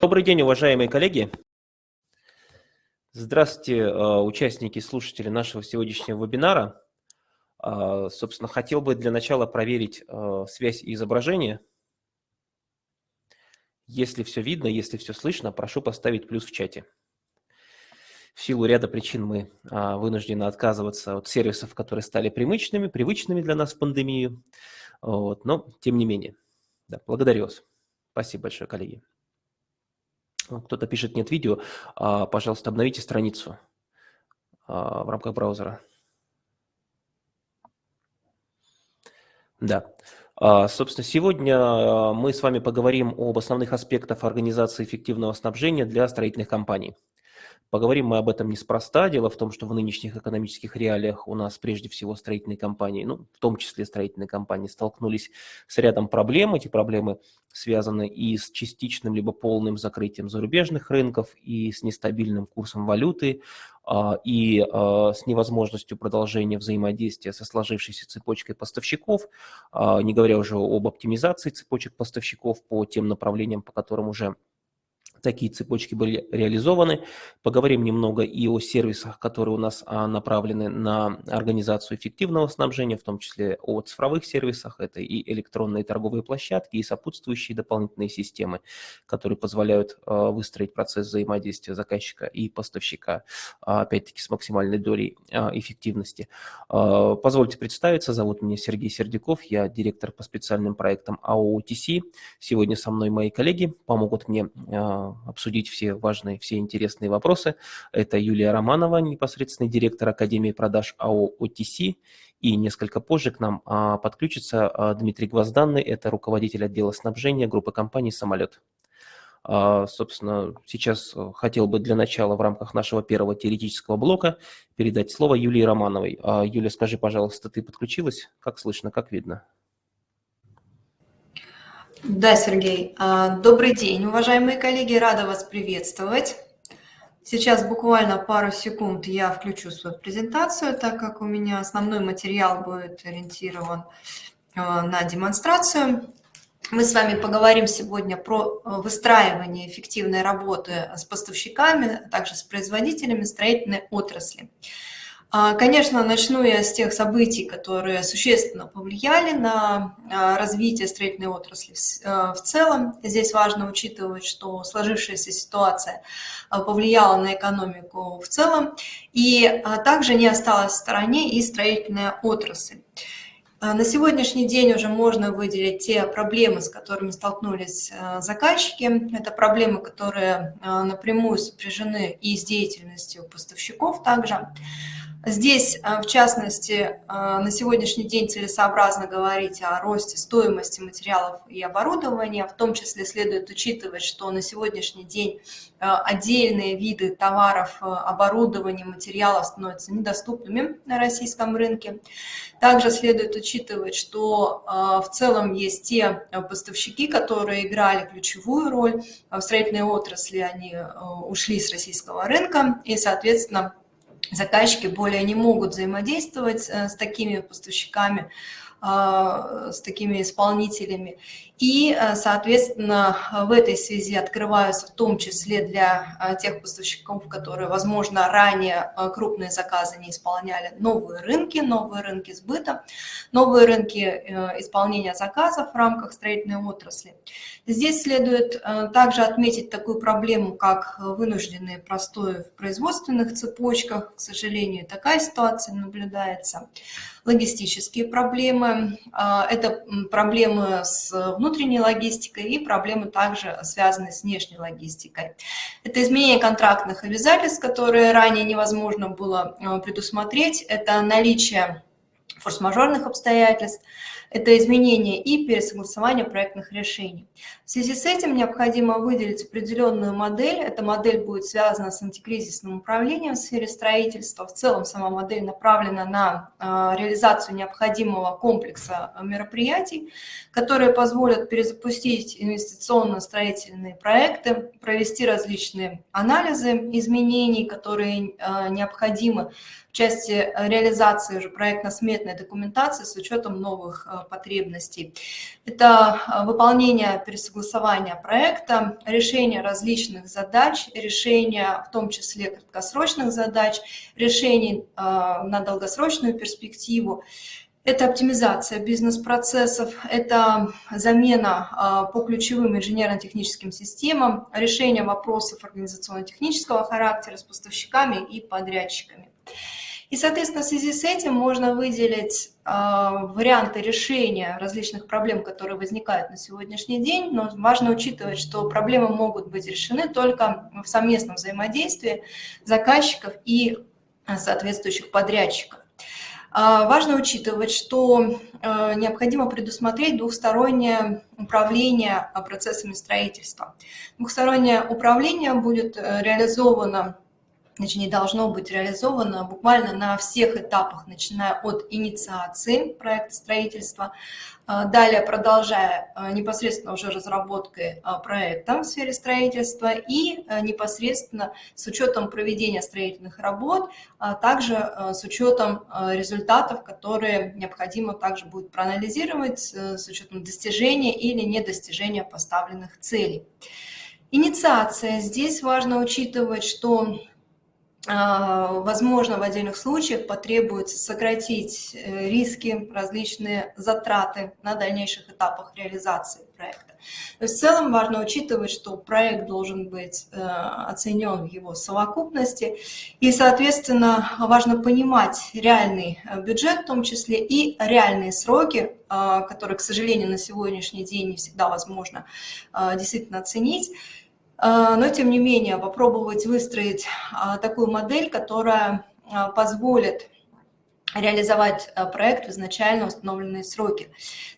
Добрый день, уважаемые коллеги. Здравствуйте, э, участники, слушатели нашего сегодняшнего вебинара. Э, собственно, хотел бы для начала проверить э, связь и изображение. Если все видно, если все слышно, прошу поставить плюс в чате. В силу ряда причин мы вынуждены отказываться от сервисов, которые стали привычными, привычными для нас в пандемию. Вот, но тем не менее. Да, благодарю вас. Спасибо большое, коллеги. Кто-то пишет, нет видео. А, пожалуйста, обновите страницу а, в рамках браузера. Да. А, собственно, сегодня мы с вами поговорим об основных аспектах организации эффективного снабжения для строительных компаний. Поговорим мы об этом неспроста. Дело в том, что в нынешних экономических реалиях у нас прежде всего строительные компании, ну, в том числе строительные компании, столкнулись с рядом проблем. Эти проблемы связаны и с частичным либо полным закрытием зарубежных рынков, и с нестабильным курсом валюты, а, и а, с невозможностью продолжения взаимодействия со сложившейся цепочкой поставщиков, а, не говоря уже об оптимизации цепочек поставщиков по тем направлениям, по которым уже такие цепочки были реализованы. Поговорим немного и о сервисах, которые у нас а, направлены на организацию эффективного снабжения, в том числе о цифровых сервисах. Это и электронные торговые площадки, и сопутствующие дополнительные системы, которые позволяют а, выстроить процесс взаимодействия заказчика и поставщика, а, опять-таки с максимальной долей эффективности. Позвольте представиться, зовут меня Сергей Сердюков, я директор по специальным проектам АО OTC. Сегодня со мной мои коллеги помогут мне обсудить все важные, все интересные вопросы. Это Юлия Романова, непосредственный директор Академии продаж АО OTC. И несколько позже к нам а, подключится а, Дмитрий Гвозданный, это руководитель отдела снабжения группы компаний «Самолет». А, собственно, сейчас хотел бы для начала в рамках нашего первого теоретического блока передать слово Юлии Романовой. Юля, скажи, пожалуйста, ты подключилась? Как слышно, как видно? Да, Сергей. А, добрый день, уважаемые коллеги, рада вас приветствовать. Сейчас буквально пару секунд я включу свою презентацию, так как у меня основной материал будет ориентирован а, на демонстрацию. Мы с вами поговорим сегодня про а, выстраивание эффективной работы с поставщиками, а также с производителями строительной отрасли. А, конечно, начну я с тех событий, которые существенно повлияли на а, развитие строительной отрасли а, в целом. Здесь важно учитывать, что сложившаяся ситуация повлияла на экономику в целом, и также не осталась в стороне и строительная отрасль. На сегодняшний день уже можно выделить те проблемы, с которыми столкнулись заказчики. Это проблемы, которые напрямую сопряжены и с деятельностью поставщиков также. Здесь, э, в частности, э, на сегодняшний день целесообразно говорить о росте стоимости материалов и оборудования. В том числе следует учитывать, что на сегодняшний день э, отдельные виды товаров, оборудования, материалов становятся недоступными на российском рынке. Также следует учитывать, что в целом есть те поставщики, которые играли ключевую роль в строительной отрасли, они ушли с российского рынка и, соответственно, заказчики более не могут взаимодействовать э, с такими поставщиками, а, с такими исполнителями. И, э, соответственно, в этой связи открываются в том числе для э, тех поставщиков, которые, возможно, ранее крупные заказы не исполняли, новые рынки, новые рынки сбыта, новые рынки исполнения заказов в рамках строительной отрасли. Здесь следует также отметить такую проблему, как вынужденные простои в производственных цепочках. К сожалению, такая ситуация наблюдается логистические проблемы. Это проблемы с внутренней логистикой и проблемы также связанные с внешней логистикой. Это изменение контрактных обязательств, которые ранее невозможно было а, предусмотреть. Это наличие форс-мажорных обстоятельств, это изменение и пересогласование проектных решений. В связи с этим необходимо выделить определенную модель. Эта модель будет связана с антикризисным управлением в сфере строительства. В целом сама модель направлена на а, реализацию необходимого комплекса мероприятий, которые позволят перезапустить инвестиционно-строительные проекты, провести различные анализы изменений, которые а, необходимы части реализации уже проектно-сметной документации с учетом новых потребностей. Это выполнение пересогласования проекта, решение различных задач, решение в том числе краткосрочных задач, решений на долгосрочную перспективу, это оптимизация бизнес-процессов, это замена по ключевым инженерно-техническим системам, решение вопросов организационно-технического характера с поставщиками и подрядчиками. И, соответственно, в связи с этим можно выделить э, варианты решения различных проблем, которые возникают на сегодняшний день, но важно учитывать, что проблемы могут быть решены только в совместном взаимодействии заказчиков и соответствующих подрядчиков. А, важно учитывать, что э, необходимо предусмотреть двухстороннее управление а, процессами строительства. Двухстороннее управление будет э, реализовано точнее, должно быть реализовано буквально на всех этапах, начиная от инициации проекта строительства, а, далее продолжая а, непосредственно уже разработкой а, проекта в сфере строительства и непосредственно с учетом проведения строительных работ, также с учетом результатов, которые необходимо также будет проанализировать с учетом достижения или недостижения поставленных целей. Инициация. Здесь важно учитывать, что а, возможно, в отдельных случаях потребуется сократить э, риски, различные затраты на дальнейших этапах реализации проекта. В целом важно учитывать, что проект должен быть э, оценен в его совокупности, и, соответственно, важно понимать реальный э, бюджет в том числе и реальные сроки, которые, к сожалению, на сегодняшний день не всегда возможно действительно оценить, а, но тем не менее попробовать выстроить а, такую модель, которая а, позволит реализовать проект в изначально установленные сроки.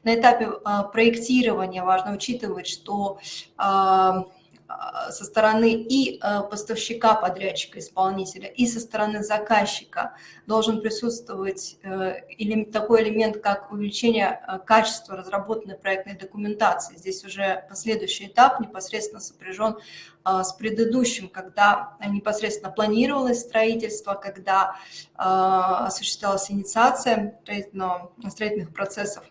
На этапе проектирования важно учитывать, что со стороны и а, поставщика, подрядчика, исполнителя, и со стороны заказчика должен присутствовать э, такой элемент, как увеличение а, качества разработанной проектной документации. Здесь уже последующий этап непосредственно сопряжен с предыдущим, когда непосредственно планировалось строительство, когда осуществлялась инициация строительных процессов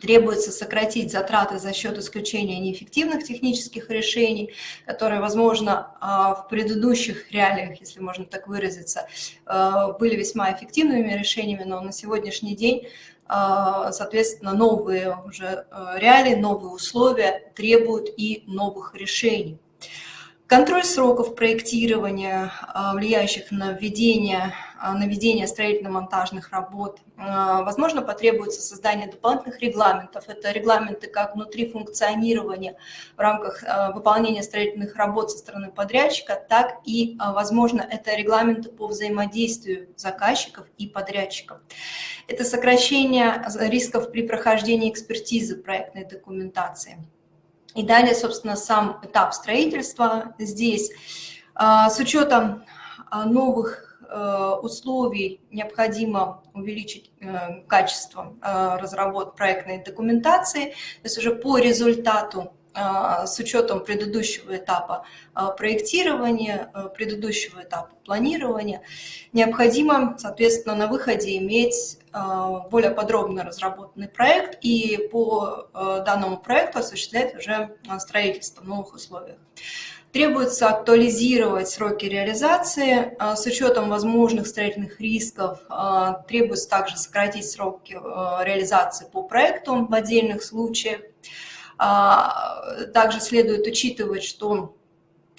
Требуется сократить затраты за счет исключения неэффективных технических решений, которые, возможно, а, в предыдущих реалиях, если можно так выразиться, а, были весьма эффективными решениями, но на сегодняшний день а, соответственно, новые уже реалии, новые условия требуют и новых решений. Контроль сроков проектирования, а, влияющих на введение, а, на ведение строительно-монтажных работ. А, возможно, потребуется создание дополнительных регламентов. Это регламенты как внутри функционирования в рамках выполнения строительных работ со стороны подрядчика, так и, возможно, это регламенты по взаимодействию заказчиков и подрядчиков. Это сокращение рисков при прохождении экспертизы проектной документации. И далее, собственно, сам этап строительства здесь. А, с учетом а, новых э, условий необходимо увеличить э, качество э, разработки проектной документации, то есть уже по результату с учетом предыдущего этапа а, проектирования, а, предыдущего этапа планирования, необходимо, соответственно, на выходе иметь более подробно разработанный проект и по данному проекту осуществлять уже строительство в новых условиях. Требуется актуализировать сроки реализации с учетом возможных строительных рисков. Требуется также сократить сроки реализации по проекту в отдельных случаях. А, также следует учитывать, что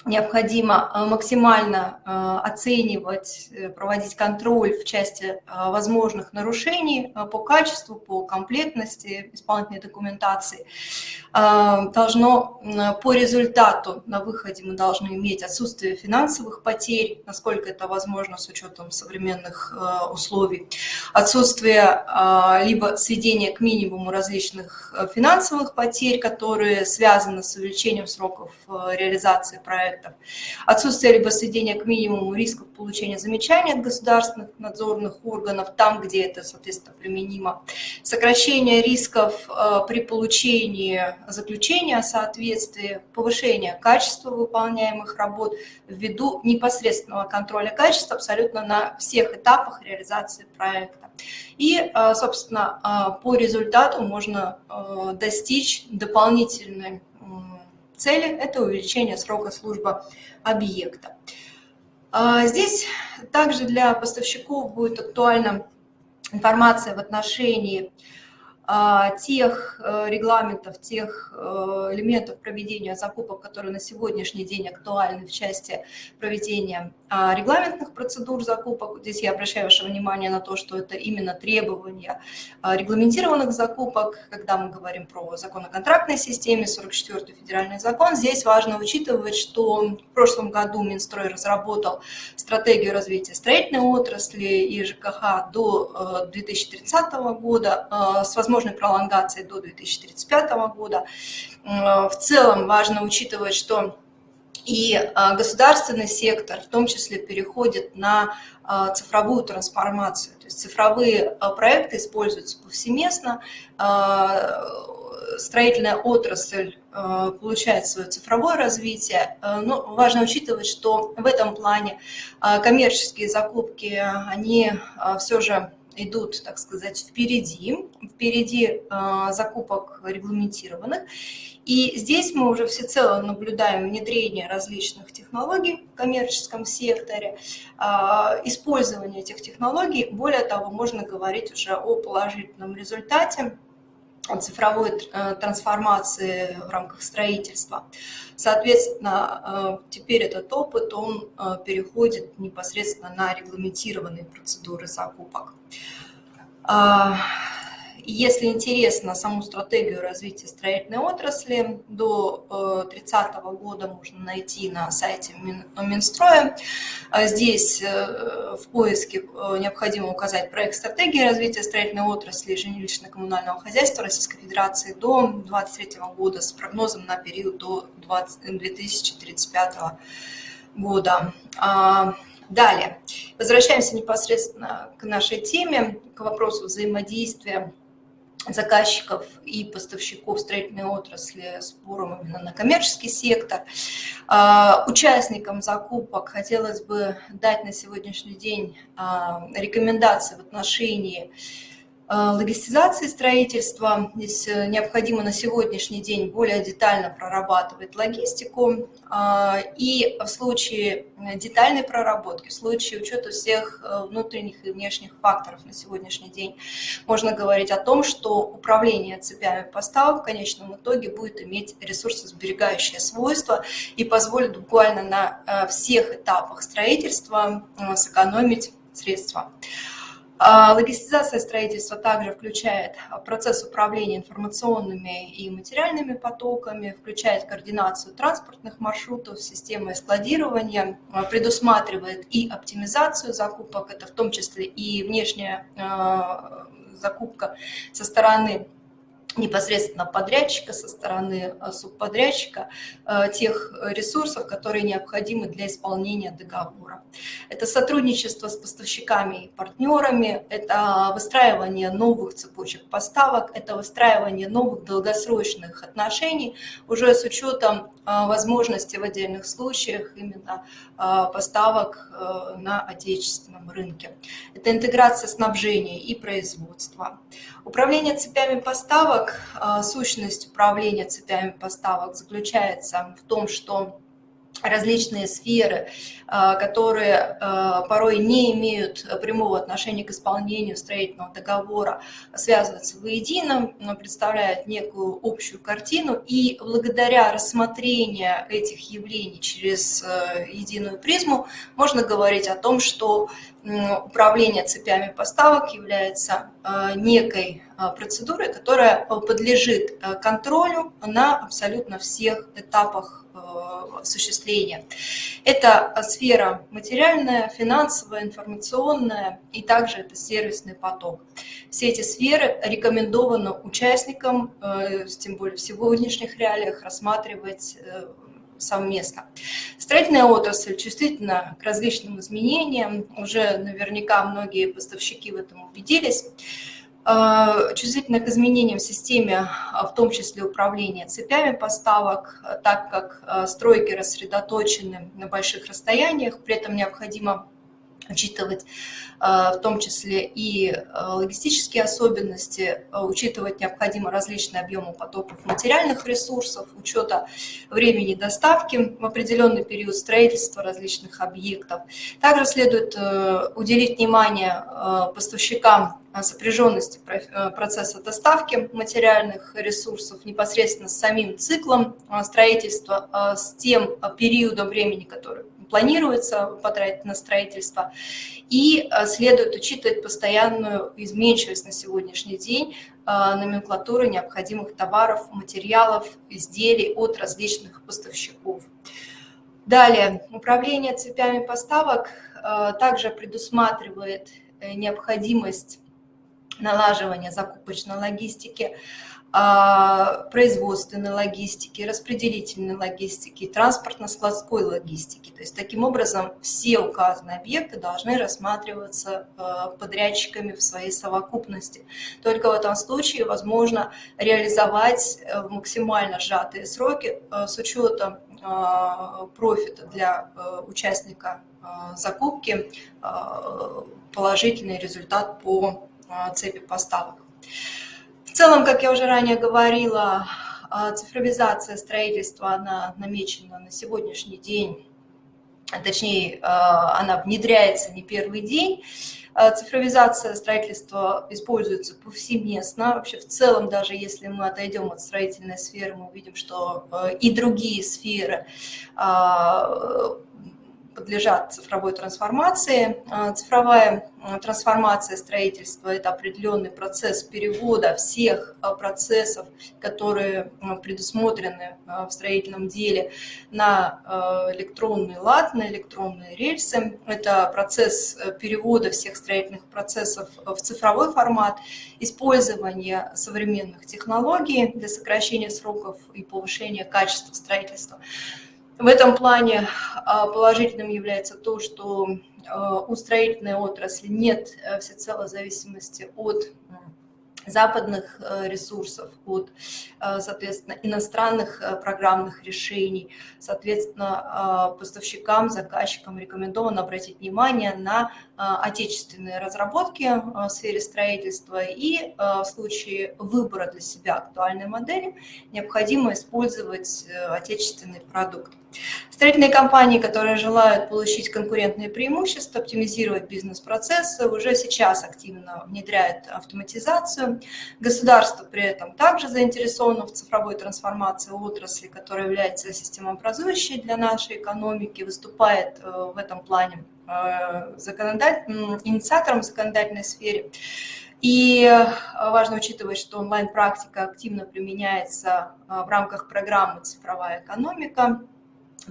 необходимо э, максимально э, оценивать, э, проводить контроль в части возможных нарушений по качеству, по комплектности исполнительной документации. Должно по результату на выходе мы должны иметь отсутствие финансовых потерь, насколько это возможно с учетом современных условий, отсутствие либо сведения к минимуму различных финансовых потерь, которые связаны с увеличением сроков реализации проекта, проектов, отсутствие либо сведения к минимуму рисков получения замечаний от государственных надзорных органов, там, где это, соответственно, применимо, сокращение рисков э, при получении заключения о соответствии, повышение качества выполняемых работ ввиду непосредственного контроля качества абсолютно на всех этапах реализации проекта. И, э, собственно, э, по результату можно достичь дополнительной цели – это увеличение срока службы объекта. А, здесь также для поставщиков будет актуальна информация в отношении а, тех э, регламентов, тех э, элементов проведения закупок, которые на сегодняшний день актуальны в части проведения регламентных процедур закупок. Здесь я обращаю ваше внимание на то, что это именно требования а, регламентированных закупок, когда мы говорим про закон о контрактной системе, 44-й федеральный закон. Здесь важно учитывать, что в прошлом году Минстрой разработал стратегию развития строительной отрасли и ЖКХ до 2030 э, года с возможностью возможной пролонгации до 2035 года. В целом важно учитывать, что и а, государственный сектор в том числе переходит на а, цифровую трансформацию. То есть цифровые а, проекты используются повсеместно, строительная отрасль получает свое цифровое развитие, но важно учитывать, что в этом плане коммерческие закупки, они все же идут, так сказать, впереди, впереди закупок регламентированных. И здесь мы уже всецело наблюдаем внедрение различных технологий в коммерческом секторе, э, использование этих технологий. Более того, можно говорить уже о положительном результате цифровой э, трансформации в рамках строительства. Соответственно, теперь этот опыт, он переходит непосредственно на регламентированные процедуры закупок. Если интересно саму стратегию развития строительной отрасли, до 30 э, года можно найти на сайте Минстроя. А здесь э, в поиске э, необходимо указать проект стратегии развития строительной отрасли жилищно-коммунального хозяйства Российской Федерации до 2023 года с прогнозом на период до 2035 года. А, Далее, возвращаемся непосредственно к нашей теме, к вопросу взаимодействия заказчиков и поставщиков строительной отрасли с именно на коммерческий сектор. А, участникам закупок хотелось бы дать на сегодняшний день а, рекомендации в отношении логистизации строительства. Здесь э, необходимо на сегодняшний день более детально прорабатывать логистику. А, и в случае детальной проработки, в случае учета всех э, внутренних и внешних факторов на сегодняшний день, можно говорить о том, что управление цепями поставок в конечном итоге будет иметь ресурсосберегающее свойство и позволит буквально на всех этапах строительства сэкономить средства. А, логистизация строительства также включает процесс управления информационными и материальными потоками, включает координацию транспортных маршрутов, системы складирования, а, предусматривает и оптимизацию закупок, это в том числе и внешняя а, закупка со стороны непосредственно подрядчика, со стороны э, субподрядчика, э, тех ресурсов, которые необходимы для исполнения договора. Это сотрудничество с поставщиками и партнерами, это выстраивание новых цепочек поставок, это выстраивание новых долгосрочных отношений уже с учетом э, возможности в отдельных случаях именно поставок на отечественном рынке. Это интеграция снабжения и производства. Управление цепями поставок, а, сущность управления цепями поставок заключается в том, что различные сферы, которые а, порой не имеют прямого отношения к исполнению строительного договора, связываются воедино, представляют некую общую картину, и благодаря рассмотрению этих явлений через единую призму можно говорить о том, что управление цепями поставок является некой процедурой, которая подлежит контролю на абсолютно всех этапах осуществления. Это сфера материальная, финансовая, информационная и также это сервисный поток. Все эти сферы рекомендовано участникам, э, тем более в сегодняшних реалиях, рассматривать э, совместно. Строительная отрасль чувствительна к различным изменениям, уже наверняка многие поставщики в этом убедились. Э, чувствительна к изменениям в системе, а, в том числе управления цепями поставок, так как стройки рассредоточены на больших расстояниях, при этом необходимо учитывать э, в том числе и э, логистические особенности, э, учитывать необходимо различные объемы потоков материальных ресурсов, учета времени доставки в определенный период строительства различных объектов. Также следует уделить внимание поставщикам сопряженности процесса доставки материальных ресурсов непосредственно с самим циклом строительства, с тем периодом времени, который планируется потратить на строительство. И э, следует учитывать постоянную изменчивость на сегодняшний день э, номенклатуры необходимых товаров, материалов, изделий от различных поставщиков. Далее, управление цепями поставок э, также предусматривает необходимость налаживания закупочной логистики, производственной логистики, распределительной логистики, транспортно-складской логистики. То есть таким образом все указанные объекты должны рассматриваться а, подрядчиками в своей совокупности. Только в этом случае возможно реализовать э, в максимально сжатые сроки э, с учетом а, профита для э, участника закупки положительный результат по цепи поставок. Целом, как я уже ранее говорила, а, цифровизация строительства, она намечена на сегодняшний день, точнее, а, она внедряется не первый день. А, цифровизация строительства используется повсеместно. Вообще в целом, даже если мы отойдем от строительной сферы, мы увидим, что и другие сферы подлежат цифровой трансформации. А, цифровая а, трансформация строительства – это определенный процесс перевода всех а, процессов, которые предусмотрены в строительном деле, на электронный лад, на электронные рельсы. Это процесс э, перевода всех строительных процессов в цифровой формат, использование современных технологий для сокращения сроков и повышения качества строительства. В этом плане а, положительным является то, что а, у строительной отрасли нет э, всецело зависимости от западных э, ресурсов, от, э, соответственно, иностранных программных решений. Соответственно, поставщикам, заказчикам рекомендовано обратить внимание на отечественные разработки в сфере строительства и в случае выбора для себя актуальной модели необходимо использовать отечественный продукт. Строительные компании, которые желают получить конкурентные преимущества, оптимизировать бизнес-процессы, уже сейчас активно внедряют автоматизацию. Государство при этом также заинтересовано в цифровой трансформации отрасли, которая является системообразующей для нашей экономики, выступает э, в этом плане э, законодатель, инициатором в законодательной сфере. И э, важно учитывать, что онлайн-практика активно применяется в рамках программы «Цифровая экономика»,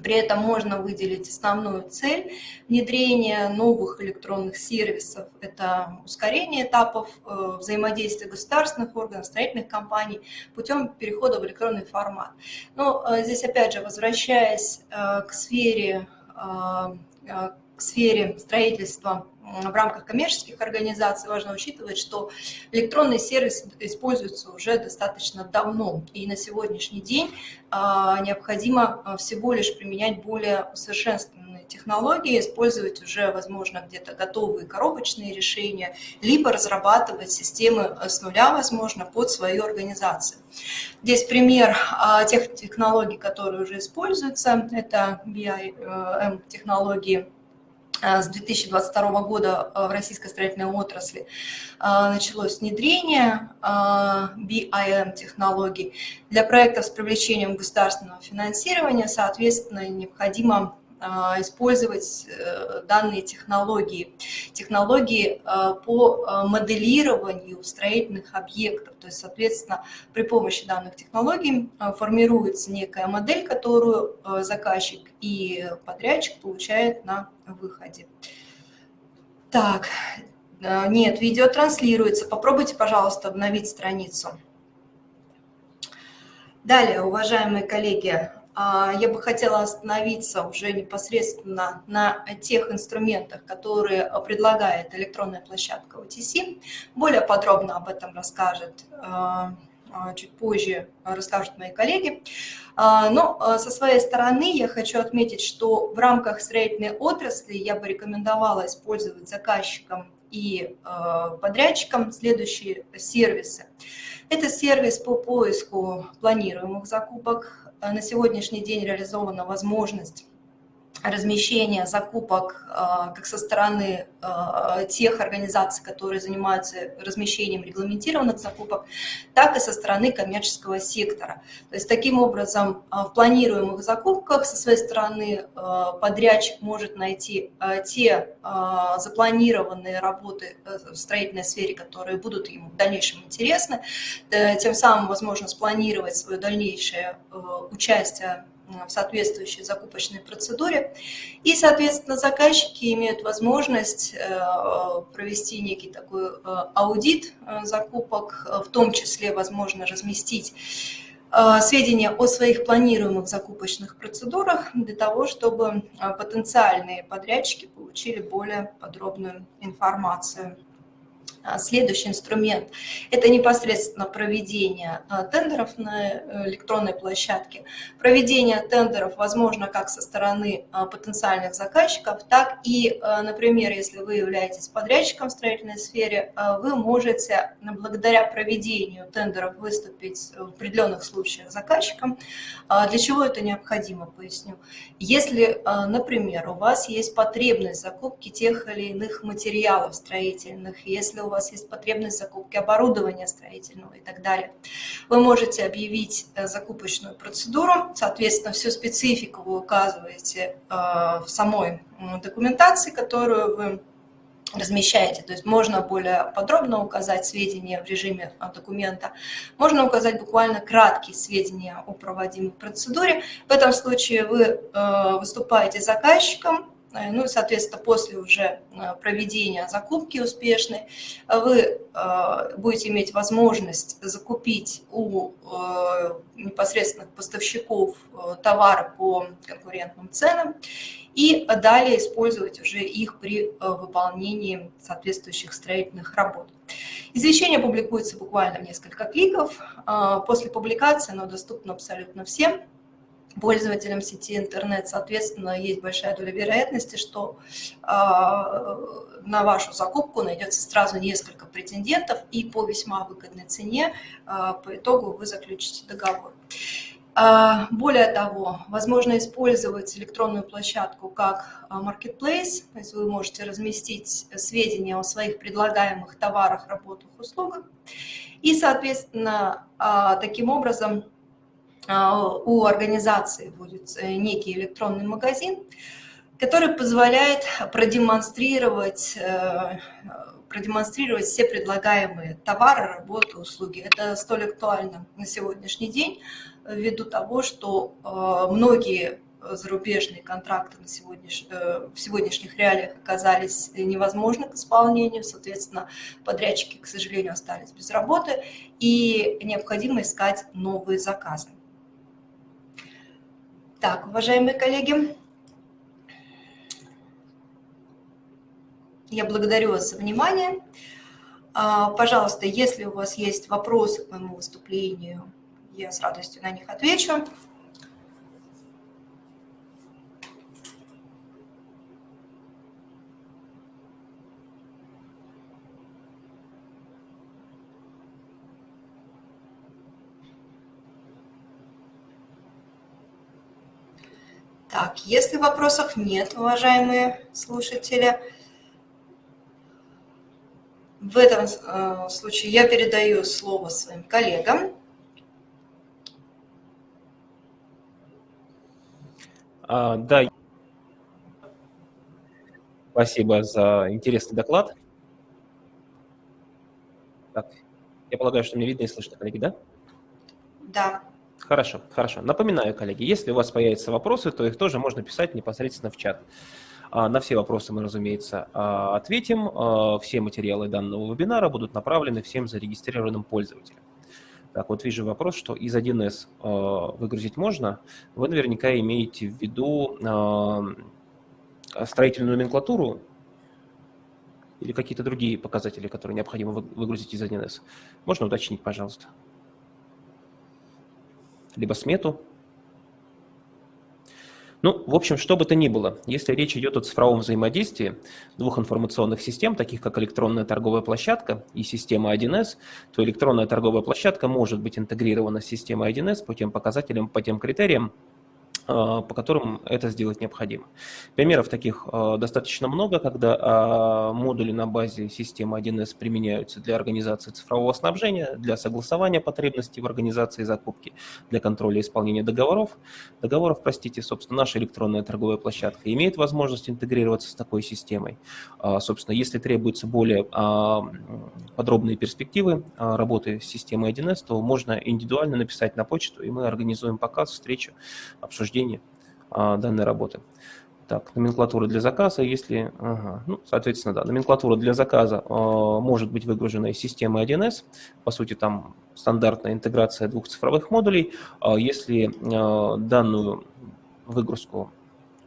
при этом можно выделить основную цель внедрения новых электронных сервисов. Это ускорение этапов э, взаимодействия государственных органов, строительных компаний путем перехода в электронный формат. Но э, здесь, опять же, возвращаясь э, к сфере, к сфере строительства в рамках коммерческих организаций важно учитывать, что электронный сервис используется уже достаточно давно, и на сегодняшний день а, необходимо а, всего лишь применять более усовершенствованные технологии, использовать уже, возможно, где-то готовые коробочные решения, либо разрабатывать системы с нуля, возможно, под свою организацию. Здесь пример а, тех технологий, которые уже используются, это BIM-технологии, Э, с 2022 года э, в российской строительной отрасли э, началось внедрение BIM-технологий. Для проектов с привлечением государственного финансирования, соответственно, необходимо использовать э, данные технологии, технологии а, по а, моделированию строительных объектов. То есть, соответственно, при помощи данных технологий формируется некая модель, которую заказчик и подрядчик получает на выходе. Так, нет, видео транслируется. Попробуйте, пожалуйста, обновить страницу. Далее, уважаемые коллеги, а, я бы хотела остановиться уже непосредственно на тех инструментах, которые предлагает электронная площадка OTC. Более подробно об этом расскажет а, а, чуть позже расскажут мои коллеги. Но со своей стороны я хочу отметить, что в рамках строительной отрасли я бы рекомендовала использовать заказчикам и подрядчикам следующие сервисы. Это сервис по поиску планируемых закупок, на сегодняшний день реализована возможность размещения закупок э, как со стороны э, тех организаций, которые занимаются размещением регламентированных закупок, так и со стороны коммерческого сектора. То есть таким образом в планируемых закупках со своей стороны подрядчик может найти те запланированные работы в строительной сфере, которые будут ему в дальнейшем интересны, тем самым возможно спланировать свое дальнейшее участие в соответствующей закупочной процедуре. И, соответственно, заказчики имеют возможность э, провести некий такой э, аудит э, закупок, в том числе, возможно, разместить сведения о своих планируемых закупочных процедурах для того, чтобы потенциальные подрядчики получили более подробную информацию. А, следующий инструмент – это непосредственно проведение а, тендеров на э, электронной площадке. Проведение тендеров возможно как со стороны а, потенциальных заказчиков, так и, например, если вы являетесь подрядчиком в строительной сфере, вы можете благодаря проведению тендеров выступить в определенных случаях заказчиком. Для чего это необходимо, поясню. Если, например, у вас есть потребность закупки тех или иных материалов строительных, если у вас есть потребность в закупке оборудования строительного и так далее. Вы можете объявить э, закупочную процедуру, соответственно, всю специфику вы указываете э, в самой документации, которую вы размещаете. То есть можно более подробно указать сведения в режиме э, документа, можно указать буквально краткие сведения о проводимой процедуре. В этом случае вы выступаете заказчиком, ну и, соответственно, после уже э, проведения закупки успешной вы э, будете иметь возможность закупить у непосредственных поставщиков товары по конкурентным ценам и далее использовать уже их при выполнении соответствующих строительных работ. Извещение публикуется буквально в несколько кликов. После публикации оно доступно абсолютно всем пользователям сети интернет, соответственно, есть большая доля вероятности, что э, на вашу закупку найдется сразу несколько претендентов, и по весьма выгодной цене э, по итогу вы заключите договор. Э, более того, возможно использовать электронную площадку как marketplace, то есть вы можете разместить сведения о своих предлагаемых товарах, работах, услугах, и, соответственно, таким образом а, у организации будет э, некий электронный магазин, который позволяет продемонстрировать, э, продемонстрировать все предлагаемые товары, работы, услуги. Это столь актуально на сегодняшний день, ввиду того, что э, многие зарубежные контракты на сегодняш... в сегодняшних реалиях оказались невозможны к исполнению, соответственно, подрядчики, к сожалению, остались без работы, и необходимо искать новые заказы. Так, уважаемые коллеги, я благодарю вас за внимание. А, пожалуйста, если у вас есть вопросы к моему выступлению, я с радостью на них отвечу. Так, если вопросов нет, уважаемые слушатели, в этом э, случае я передаю слово своим коллегам. А, да, спасибо за интересный доклад. Так, я полагаю, что мне видно и слышно, коллеги, да? Да. Хорошо, хорошо. Напоминаю, коллеги, если у вас появятся вопросы, то их тоже можно писать непосредственно в чат. А, на все вопросы мы, разумеется, а, ответим. А, все материалы данного вебинара будут направлены всем зарегистрированным пользователям. Так, вот вижу вопрос, что из 1С э, выгрузить можно. Вы наверняка имеете в виду строительную номенклатуру или какие-то другие показатели, которые необходимо выгрузить из 1С. Можно уточнить, пожалуйста? Либо смету. Ну, в общем, что бы то ни было, если речь идет о цифровом взаимодействии двух информационных систем, таких как электронная торговая площадка и система 1С, то электронная торговая площадка может быть интегрирована с системой 1С по тем показателям, по тем критериям, по которым это сделать необходимо. Примеров таких а, достаточно много, когда а, модули на базе системы 1С применяются для организации цифрового снабжения, для согласования потребностей в организации закупки, для контроля исполнения договоров. Договоров, простите, собственно, наша электронная торговая площадка имеет возможность интегрироваться с такой системой. Собственно, если требуются более подробные перспективы работы с системой 1С, то можно индивидуально написать на почту, и мы организуем показ, встречу, обсуждение обсуждении а, данной работы. Так, номенклатура для заказа, если, ага, ну, соответственно, да, номенклатура для заказа э, может быть выгружена из системы 1С, по сути, там стандартная интеграция двух цифровых модулей. Э, если э, данную выгрузку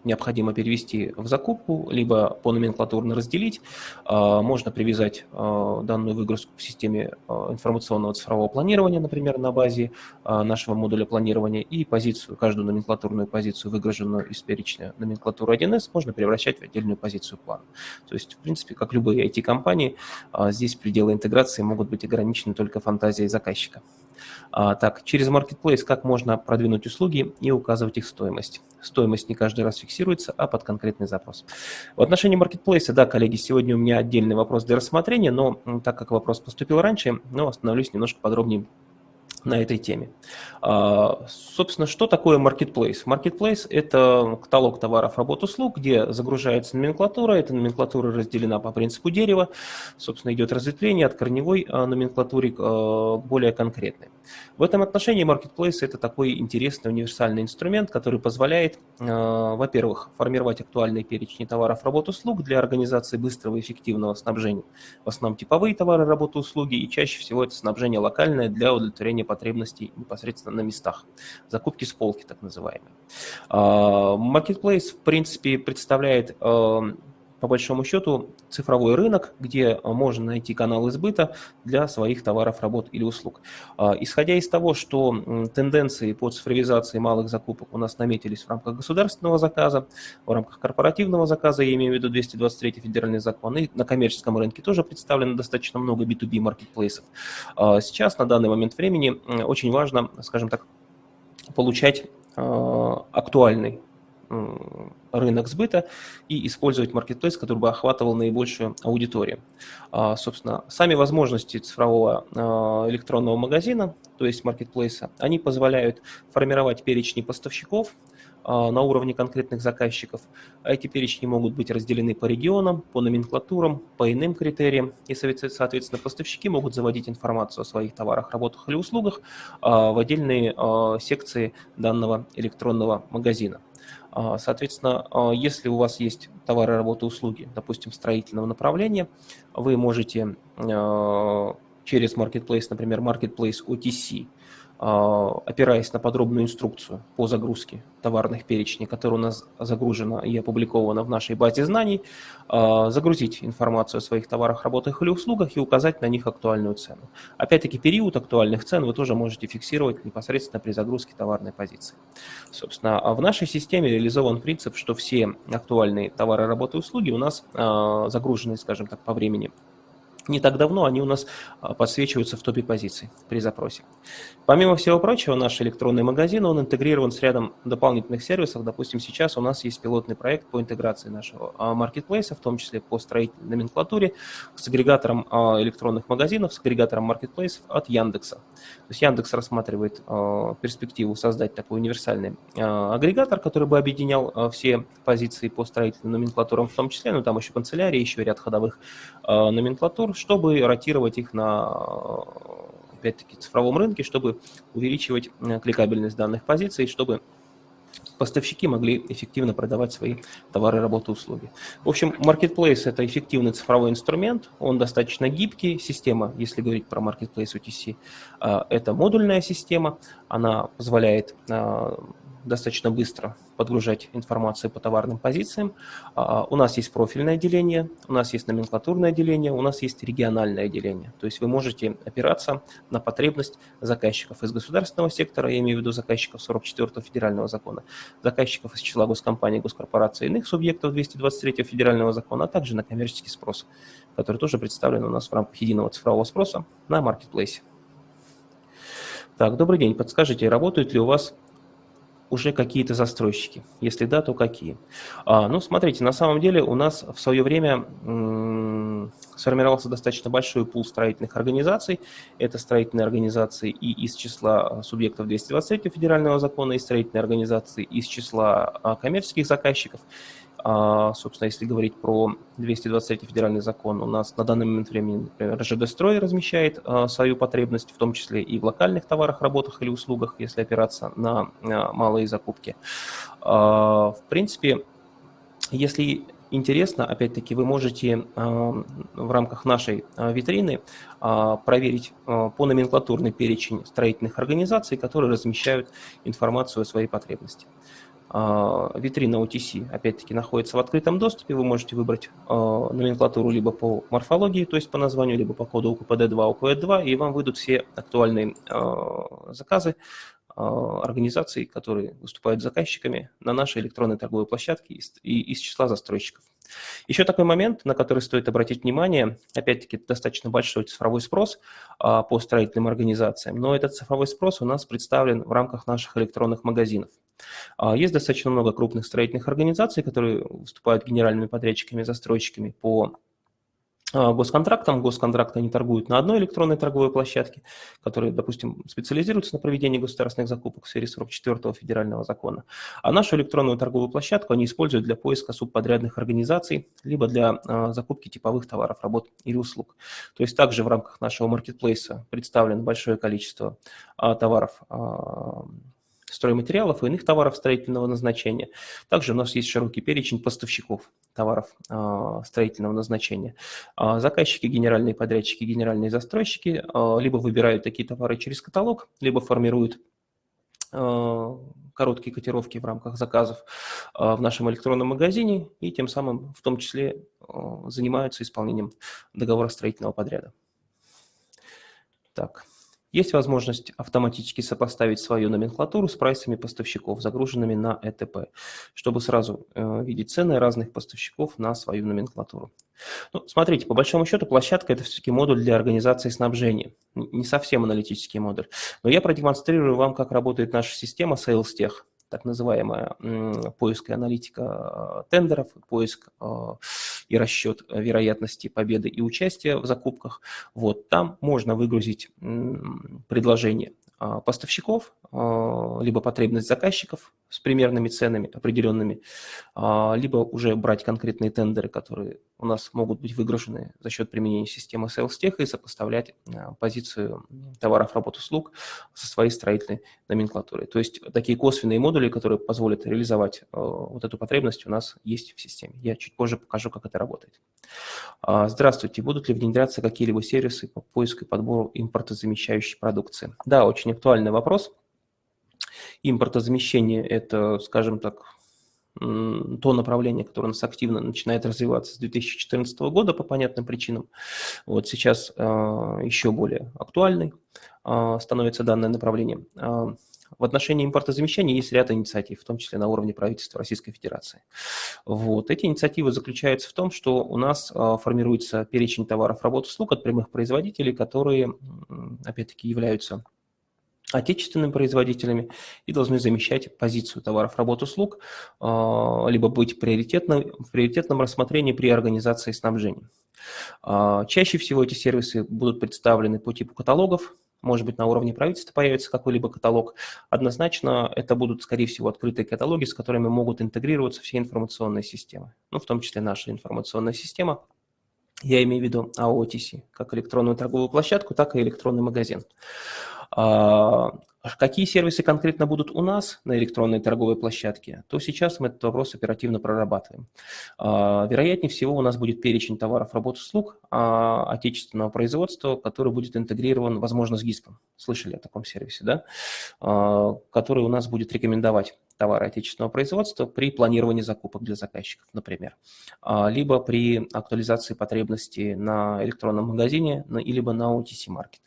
необходимо перевести в закупку, либо по номенклатурно разделить. А, можно привязать а, данную выгрузку к системе а, информационного цифрового планирования, например, на базе нашего модуля планирования, и позицию, каждую номенклатурную позицию, выгруженную из перечня номенклатуры 1С, можно превращать в отдельную позицию плана. То есть, в принципе, как любые IT-компании, здесь пределы интеграции могут быть ограничены только фантазией заказчика. А, так, через Marketplace как можно продвинуть услуги и указывать их стоимость? Стоимость не каждый раз фиксируется, а под конкретный запрос. В отношении Marketplace, да, коллеги, сегодня у меня отдельный вопрос для рассмотрения, но так как вопрос поступил раньше, ну, остановлюсь немножко подробнее на этой теме. А, собственно, что такое Marketplace? Marketplace – это каталог товаров, работ, услуг, где загружается номенклатура. Эта номенклатура разделена по принципу дерева. Собственно, идет разветвление от корневой а, номенклатуры а, к более конкретной. В этом отношении Marketplace – это такой интересный универсальный инструмент, который позволяет, во-первых, формировать актуальные перечни товаров, работ, услуг для организации быстрого и эффективного снабжения. В основном типовые товары, работы, услуги, и чаще всего это снабжение локальное для удовлетворения потребностей непосредственно на местах. Закупки с полки, так называемые. А, Marketplace, в принципе, представляет а, по большому счету цифровой рынок, где можно найти каналы сбыта для своих товаров, работ или услуг. А, исходя из того, что тенденции по цифровизации малых закупок у нас наметились в рамках государственного заказа, в рамках корпоративного заказа, я имею в виду 223 федеральный закон, и на коммерческом рынке тоже представлено достаточно много B2B маркетплейсов. А, сейчас, на данный момент времени, очень важно, скажем так, получать а, актуальный рынок сбыта и использовать маркетплейс, который бы охватывал наибольшую аудиторию. А, собственно, сами возможности цифрового а, электронного магазина, то есть маркетплейса, они позволяют формировать перечни поставщиков, а, на уровне конкретных заказчиков. Эти перечни могут быть разделены по регионам, по номенклатурам, по иным критериям. И, соответственно, поставщики могут заводить информацию о своих товарах, работах или услугах в отдельные секции данного электронного магазина. А, соответственно, а, если у вас есть товары, работы, услуги, допустим, строительного направления, вы можете а, через Marketplace, например, Marketplace OTC, опираясь на подробную инструкцию по загрузке товарных перечней, которая у нас загружена и опубликована в нашей базе знаний, а, загрузить информацию о своих товарах, работах или услугах и указать на них актуальную цену. Опять-таки, период актуальных цен вы тоже можете фиксировать непосредственно при загрузке товарной позиции. Собственно, а в нашей системе реализован принцип, что все актуальные товары, работы и услуги у нас загружены, скажем так, по времени не так давно они у нас а, подсвечиваются в топе позиций при запросе. Помимо всего прочего, наш электронный магазин, он интегрирован с рядом дополнительных сервисов. Допустим, сейчас у нас есть пилотный проект по интеграции нашего а, маркетплейса, в том числе по строительной номенклатуре, с агрегатором а, электронных магазинов, с агрегатором маркетплейсов от Яндекса. То есть Яндекс рассматривает перспективу создать такой универсальный агрегатор, который бы объединял все позиции по строительным номенклатурам в том числе, но там еще канцелярия, еще ряд ходовых номенклатур, чтобы ротировать их на опять-таки цифровом рынке, чтобы увеличивать кликабельность данных позиций, чтобы поставщики могли эффективно продавать свои товары, работы, услуги. В общем, Marketplace – это эффективный цифровой инструмент, он достаточно гибкий, система, если говорить про Marketplace UTC, это модульная система, она позволяет достаточно быстро подгружать информацию по товарным позициям. А, у нас есть профильное деление, у нас есть номенклатурное деление, у нас есть региональное деление. То есть вы можете опираться на потребность заказчиков из государственного сектора, я имею в виду заказчиков 44-го федерального закона, заказчиков из числа госкомпаний, госкорпораций и иных субъектов 223-го федерального закона, а также на коммерческий спрос, который тоже представлен у нас в рамках единого цифрового спроса на маркетплейсе. Так, добрый день. Подскажите, работают ли у вас уже какие-то застройщики? Если да, то какие? А, ну, смотрите, на самом деле у нас в свое время сформировался достаточно большой пул строительных организаций. Это строительные организации и из числа субъектов 223 федерального закона, и строительные организации из числа а, коммерческих заказчиков. А, собственно, если говорить про 223 федеральный закон, у нас на данный момент времени, например, РЖД «Строй» размещает а, свою потребность, в том числе и в локальных товарах, работах или услугах, если опираться на малые закупки. А, в принципе, если интересно, опять-таки, вы можете в рамках нашей витрины проверить по номенклатурный перечень строительных организаций, которые размещают информацию о своей потребности. А, витрина OTC, опять-таки, находится в открытом доступе. Вы можете выбрать а, номенклатуру либо по морфологии, то есть по названию, либо по коду УКПД-2, УКВ-2, и вам выйдут все актуальные а, заказы организаций, которые выступают заказчиками на нашей электронной торговой площадке и из числа застройщиков. Еще такой момент, на который стоит обратить внимание, опять-таки достаточно большой цифровой спрос по строительным организациям, но этот цифровой спрос у нас представлен в рамках наших электронных магазинов. А, есть достаточно много крупных строительных организаций, которые выступают генеральными подрядчиками, застройщиками по а, госконтрактам. Госконтракты они торгуют на одной электронной торговой площадке, которая, допустим, специализируется на проведении государственных закупок в сфере 44-го федерального закона. А нашу электронную торговую площадку они используют для поиска субподрядных организаций, либо для а, закупки типовых товаров, работ или услуг. То есть также в рамках нашего маркетплейса представлено большое количество а, товаров стройматериалов и иных товаров строительного назначения. Также у нас есть широкий перечень поставщиков товаров а, строительного назначения. А, заказчики, генеральные подрядчики, генеральные застройщики а, либо выбирают такие товары через каталог, либо формируют короткие котировки в рамках заказов в нашем электронном магазине и тем самым в том числе занимаются исполнением договора строительного подряда. Так. Есть возможность автоматически сопоставить свою номенклатуру с прайсами поставщиков, загруженными на ЭТП, чтобы сразу э, видеть цены разных поставщиков на свою номенклатуру. Ну, смотрите, по большому счету площадка – это все-таки модуль для организации снабжения, не совсем аналитический модуль. Но я продемонстрирую вам, как работает наша система SalesTech так называемая поиск и аналитика тендеров, поиск а, и расчет вероятности победы и участия в закупках. Вот там можно выгрузить предложение поставщиков, либо потребность заказчиков с примерными ценами определенными, а, либо уже брать конкретные тендеры, которые у нас могут быть выгружены за счет применения системы SalesTech и сопоставлять позицию товаров, работ, услуг со своей строительной номенклатурой. То есть такие косвенные модули, которые позволят реализовать вот эту потребность, у нас есть в системе. Я чуть позже покажу, как это работает. Здравствуйте. Будут ли внедряться какие-либо сервисы по поиску и подбору импортозамещающей продукции? Да, очень актуальный вопрос. Импортозамещение – это, скажем так, то направление, которое у нас активно начинает развиваться с 2014 года по понятным причинам. Вот сейчас э, еще более актуальной э, становится данное направление. Э, в отношении импортозамещения есть ряд инициатив, в том числе на уровне правительства Российской Федерации. Вот. Эти инициативы заключаются в том, что у нас формируется перечень товаров, работ, услуг от прямых производителей, которые, опять-таки, являются отечественными производителями и должны замещать позицию товаров, работ, услуг, а, либо быть приоритетным, в приоритетном рассмотрении при организации снабжения. А, чаще всего эти сервисы будут представлены по типу каталогов, может быть, на уровне правительства появится какой-либо каталог. Однозначно это будут, скорее всего, открытые каталоги, с которыми могут интегрироваться все информационные системы, ну, в том числе наша информационная система. Я имею в виду AOTC, как электронную торговую площадку, так и электронный магазин. Какие сервисы конкретно будут у нас на электронной торговой площадке, то сейчас мы этот вопрос оперативно прорабатываем. Вероятнее всего у нас будет перечень товаров, работ, услуг отечественного производства, который будет интегрирован, возможно, с ГИСПом. Слышали о таком сервисе, да? Который у нас будет рекомендовать товары отечественного производства при планировании закупок для заказчиков, например, либо при актуализации потребностей на электронном магазине, либо на OTC-маркет.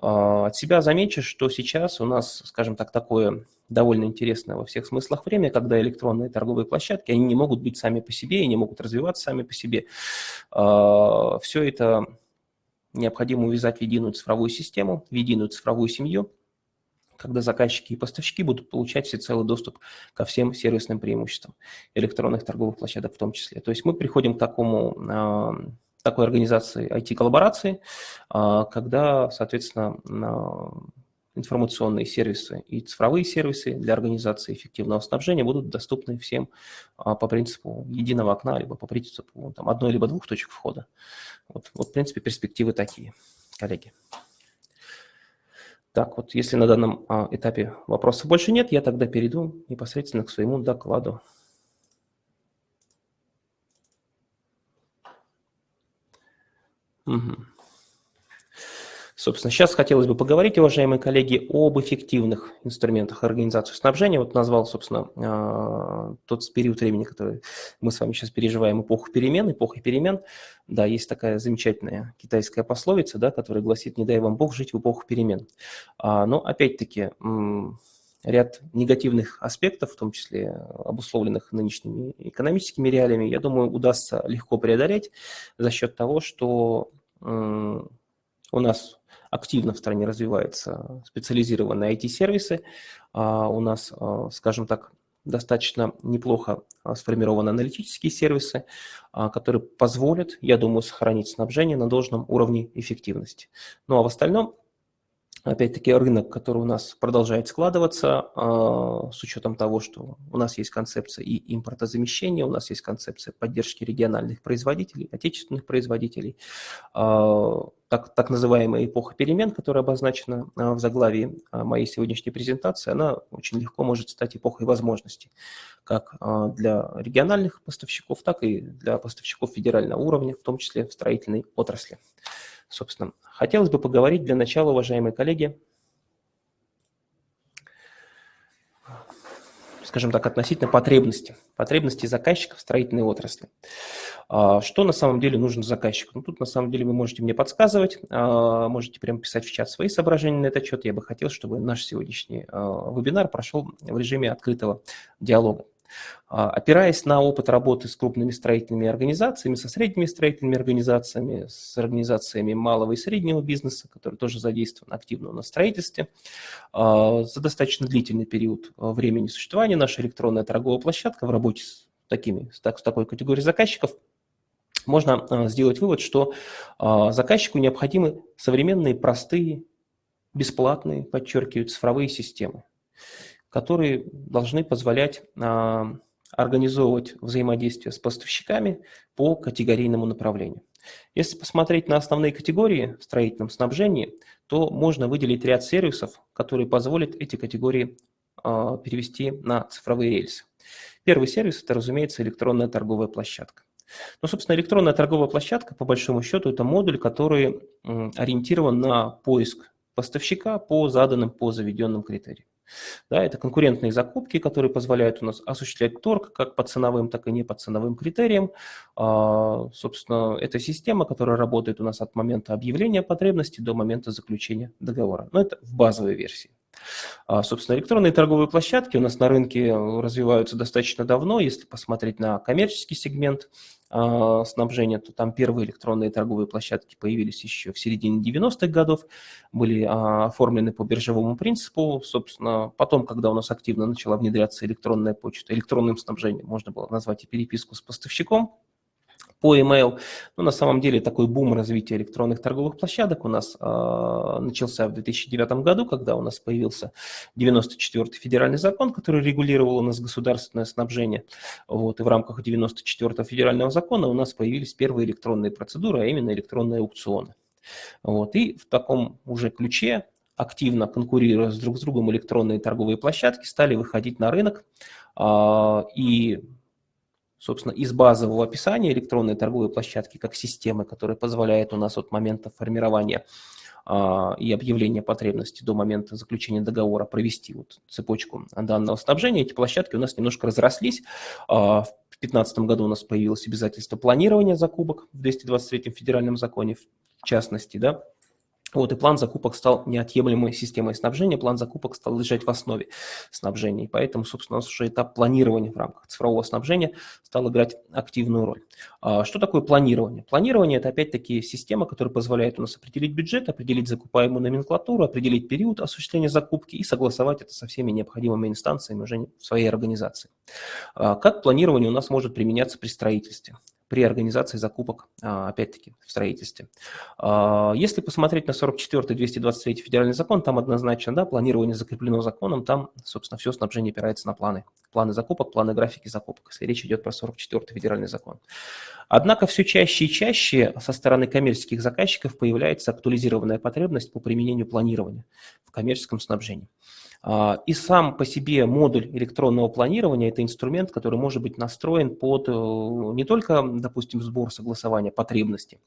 А, от себя замечу, что сейчас у нас, скажем так, такое довольно интересное во всех смыслах время, когда электронные торговые площадки, они не могут быть сами по себе и не могут развиваться сами по себе. А, Все это необходимо увязать в единую цифровую систему, в единую цифровую семью, когда заказчики и поставщики будут получать всецелый доступ ко всем сервисным преимуществам электронных торговых площадок в том числе. То есть мы приходим к такому а, такой организации IT-коллаборации, а, когда, соответственно, информационные сервисы и цифровые сервисы для организации эффективного снабжения будут доступны всем а, по принципу единого окна, либо по принципу там, одной либо двух точек входа. Вот, вот, в принципе, перспективы такие, коллеги. Так, вот если на данном а, этапе вопросов больше нет, я тогда перейду непосредственно к своему докладу. Угу. Собственно, сейчас хотелось бы поговорить, уважаемые коллеги, об эффективных инструментах организации снабжения. Вот назвал, собственно, а, тот период времени, который мы с вами сейчас переживаем, эпоху перемен, эпохой перемен. Да, есть такая замечательная китайская пословица, да, которая гласит «не дай вам Бог жить в эпоху перемен». А, но, опять-таки, ряд негативных аспектов, в том числе обусловленных нынешними экономическими реалиями, я думаю, удастся легко преодолеть за счет того, что у нас активно в стране развиваются специализированные IT-сервисы, а у нас, а, скажем так, достаточно неплохо а, сформированы аналитические сервисы, которые позволят, я думаю, сохранить снабжение на должном уровне эффективности. Ну а в остальном Опять-таки рынок, который у нас продолжает складываться, а, с учетом того, что у нас есть концепция и импортозамещения, у нас есть концепция поддержки региональных производителей, отечественных производителей, а, так, так называемая эпоха перемен, которая обозначена а, в заглавии моей сегодняшней презентации, она очень легко может стать эпохой возможностей, как для региональных поставщиков, так и для поставщиков федерального уровня, в том числе в строительной отрасли. Собственно, хотелось бы поговорить для начала, уважаемые коллеги, скажем так, относительно потребностей, потребностей заказчиков в строительной отрасли. А, что на самом деле нужно заказчику? Ну, тут на самом деле вы можете мне подсказывать, а, можете прямо писать в чат свои соображения на этот счет. Я бы хотел, чтобы наш сегодняшний а, вебинар прошел в режиме открытого диалога. А, опираясь на опыт работы с крупными строительными организациями, со средними строительными организациями, с организациями малого и среднего бизнеса, которые тоже задействованы активно на строительстве, а, за достаточно длительный период а, времени существования наша электронная торговая площадка в работе с, такими, с такой категорией заказчиков можно сделать вывод, что заказчику необходимы современные, простые, бесплатные, подчеркиваю, цифровые системы которые должны позволять а, организовывать взаимодействие с поставщиками по категорийному направлению. Если посмотреть на основные категории в строительном снабжении, то можно выделить ряд сервисов, которые позволят эти категории а, перевести на цифровые рельсы. Первый сервис – это, разумеется, электронная торговая площадка. Ну, собственно, электронная торговая площадка, по большому счету, это модуль, который ориентирован на поиск поставщика по заданным, по заведенным критериям. Да, это конкурентные закупки, которые позволяют у нас осуществлять торг как по ценовым, так и не по ценовым критериям. А, собственно, это система, которая работает у нас от момента объявления потребности до момента заключения договора. Но это в базовой версии. А, собственно, электронные торговые площадки у нас на рынке развиваются достаточно давно. Если посмотреть на коммерческий сегмент снабжения, то там первые электронные торговые площадки появились еще в середине 90-х годов, были а, оформлены по биржевому принципу. Собственно, потом, когда у нас активно начала внедряться электронная почта, электронным снабжением можно было назвать и переписку с поставщиком, по email. Но на самом деле такой бум развития электронных торговых площадок у нас э, начался в 2009 году, когда у нас появился 94-й федеральный закон, который регулировал у нас государственное снабжение. Вот, и в рамках 94-го федерального закона у нас появились первые электронные процедуры, а именно электронные аукционы. Вот, и в таком уже ключе активно конкурируя с друг с другом электронные торговые площадки, стали выходить на рынок и собственно, из базового описания электронной торговой площадки как системы, которая позволяет у нас от момента формирования а, и объявления потребности до момента заключения договора провести вот цепочку данного снабжения, эти площадки у нас немножко разрослись. А, в 2015 году у нас появилось обязательство планирования закупок в 223 федеральном законе, в частности, да, вот, и план закупок стал неотъемлемой системой снабжения, план закупок стал лежать в основе снабжения, и поэтому, собственно, у нас уже этап планирования в рамках цифрового снабжения стал играть активную роль. А что такое планирование? Планирование – это опять-таки система, которая позволяет у нас определить бюджет, определить закупаемую номенклатуру, определить период осуществления закупки и согласовать это со всеми необходимыми инстанциями уже в своей организации. А как планирование у нас может применяться при строительстве? При организации закупок, а, опять-таки, в строительстве. А, если посмотреть на 44 223 федеральный закон, там однозначно, да, планирование закреплено законом, там, собственно, все снабжение опирается на планы. Планы закупок, планы графики закупок, если речь идет про 44 федеральный закон. Однако все чаще и чаще со стороны коммерческих заказчиков появляется актуализированная потребность по применению планирования в коммерческом снабжении. А, и сам по себе модуль электронного планирования – это инструмент, который может быть настроен под э, не только, допустим, сбор согласования потребностей,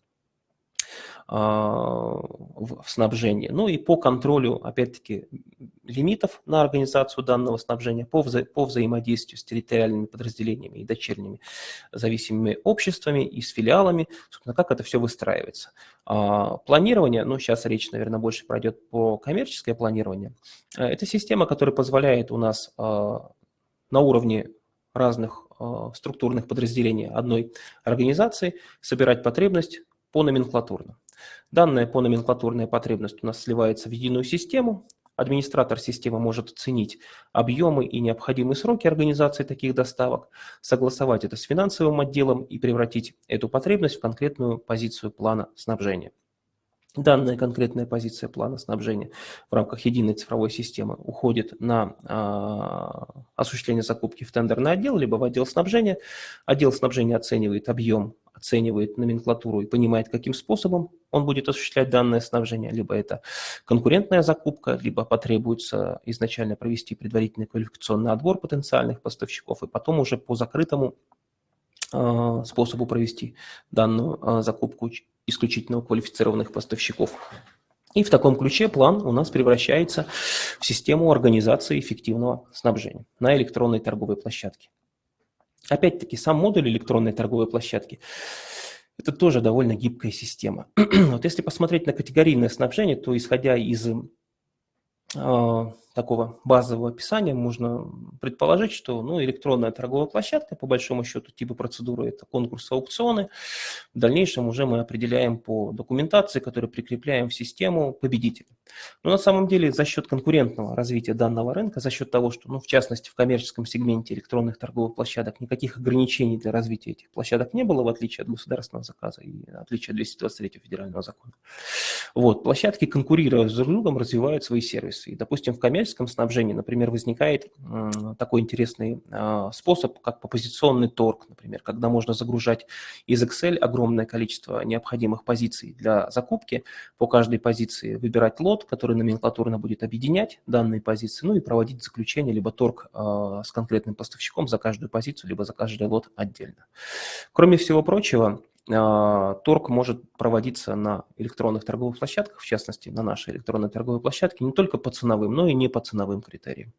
в снабжении, ну и по контролю, опять-таки, лимитов на организацию данного снабжения, по, вза по взаимодействию с территориальными подразделениями и дочерними зависимыми обществами и с филиалами, собственно, как это все выстраивается. А, планирование, ну сейчас речь, наверное, больше пройдет по коммерческое планирование, а, это система, которая позволяет у нас а, на уровне разных структурных подразделений одной организации собирать потребность по номенклатурно. Данная по номенклатурная потребность у нас сливается в единую систему. Администратор системы может оценить объемы и необходимые сроки организации таких доставок, согласовать это с финансовым отделом и превратить эту потребность в конкретную позицию плана снабжения. Данная конкретная позиция плана снабжения в рамках единой цифровой системы уходит на э, осуществление закупки в тендерный отдел, либо в отдел снабжения. Отдел снабжения оценивает объем оценивает номенклатуру и понимает, каким способом он будет осуществлять данное снабжение, либо это конкурентная закупка, либо потребуется изначально провести предварительный квалификационный отбор потенциальных поставщиков, и потом уже по закрытому способу провести данную э, закупку исключительно у квалифицированных поставщиков. И в таком ключе план у нас превращается в систему организации эффективного снабжения на электронной торговой площадке. Опять-таки, сам модуль электронной торговой площадки – это тоже довольно гибкая система. вот если посмотреть на категорийное снабжение, то исходя из э, такого базового описания можно предположить, что ну, электронная торговая площадка, по большому счету, типа процедуры – это конкурсы, аукционы. В дальнейшем уже мы определяем по документации, которую прикрепляем в систему, победителя. Но на самом деле за счет конкурентного развития данного рынка, за счет того, что, ну, в частности, в коммерческом сегменте электронных торговых площадок никаких ограничений для развития этих площадок не было, в отличие от государственного заказа и в отличие от 223 федерального закона. Вот, площадки, конкурируя с друг другом, развивают свои сервисы. И, допустим, в коммерческом коммерческом снабжении, например, возникает такой интересный а, способ, как попозиционный торг, например, когда можно загружать из Excel огромное количество необходимых позиций для закупки, по каждой позиции выбирать лот, который номенклатурно будет объединять данные позиции, ну и проводить заключение, либо торг а, с конкретным поставщиком за каждую позицию, либо за каждый лот отдельно. Кроме всего прочего, торг может проводиться на электронных торговых площадках, в частности, на нашей электронной торговой площадке, не только по ценовым, но и не по ценовым критериям.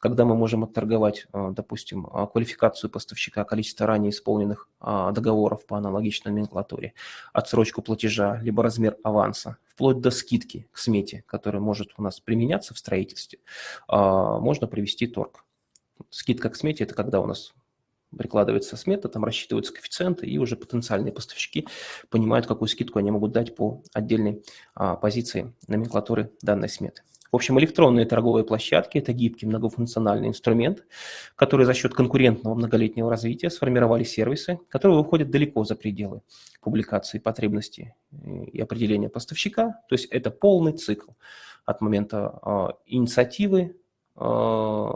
Когда мы можем отторговать, а, допустим, а, квалификацию поставщика, количество ранее исполненных договоров по аналогичной номенклатуре, отсрочку платежа, либо размер аванса, вплоть до скидки к смете, которая может у нас применяться в строительстве, можно провести торг. Скидка к смете – это когда у нас прикладывается смета, там рассчитываются коэффициенты, и уже потенциальные поставщики понимают, какую скидку они могут дать по отдельной а, позиции номенклатуры данной сметы. В общем, электронные торговые площадки – это гибкий многофункциональный инструмент, который за счет конкурентного многолетнего развития сформировали сервисы, которые выходят далеко за пределы публикации потребностей и определения поставщика. То есть это полный цикл от момента э, инициативы, э,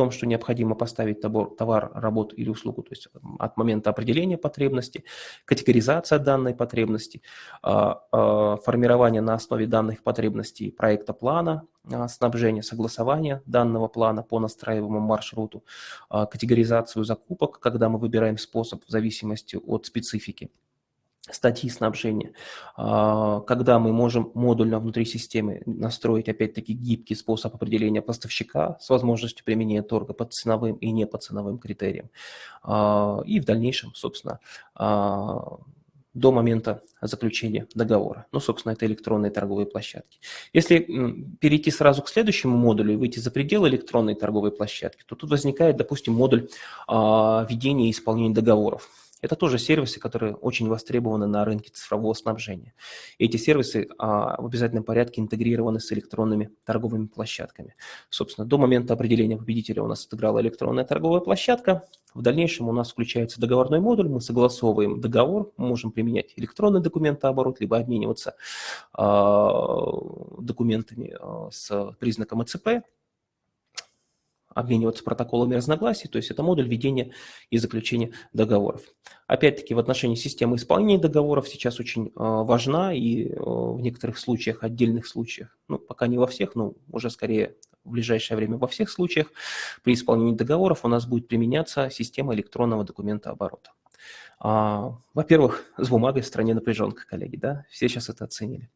том, что необходимо поставить товар, товар, работу или услугу, то есть от момента определения потребности, категоризация данной потребности, а, а, формирование на основе данных потребностей проекта плана, а, снабжение, согласование данного плана по настраиваемому маршруту, категоризацию закупок, когда мы выбираем способ в зависимости от специфики статьи снабжения, а, когда мы можем модульно внутри системы настроить, опять-таки, гибкий способ определения поставщика с возможностью применения торга по ценовым и не по ценовым критериям. А, и в дальнейшем, собственно, а, до момента заключения договора. Ну, собственно, это электронные торговые площадки. Если перейти сразу к следующему модулю и выйти за пределы электронной торговой площадки, то тут возникает, допустим, модуль ведения и исполнения договоров. Это тоже сервисы, которые очень востребованы на рынке цифрового снабжения. И эти сервисы а, в обязательном порядке интегрированы с электронными торговыми площадками. Собственно, до момента определения победителя у нас отыграла электронная торговая площадка. В дальнейшем у нас включается договорной модуль, мы согласовываем договор, мы можем применять электронный документооборот, либо обмениваться а, документами а, с признаком ЭЦП, обмениваться протоколами разногласий, то есть это модуль ведения и заключения договоров. Опять-таки в отношении системы исполнения договоров сейчас очень э, важна и э, в некоторых случаях, отдельных случаях, ну пока не во всех, но уже скорее в ближайшее время во всех случаях при исполнении договоров у нас будет применяться система электронного документа оборота. А, во-первых, с бумагой в стране напряженка, коллеги, да, все сейчас это оценили.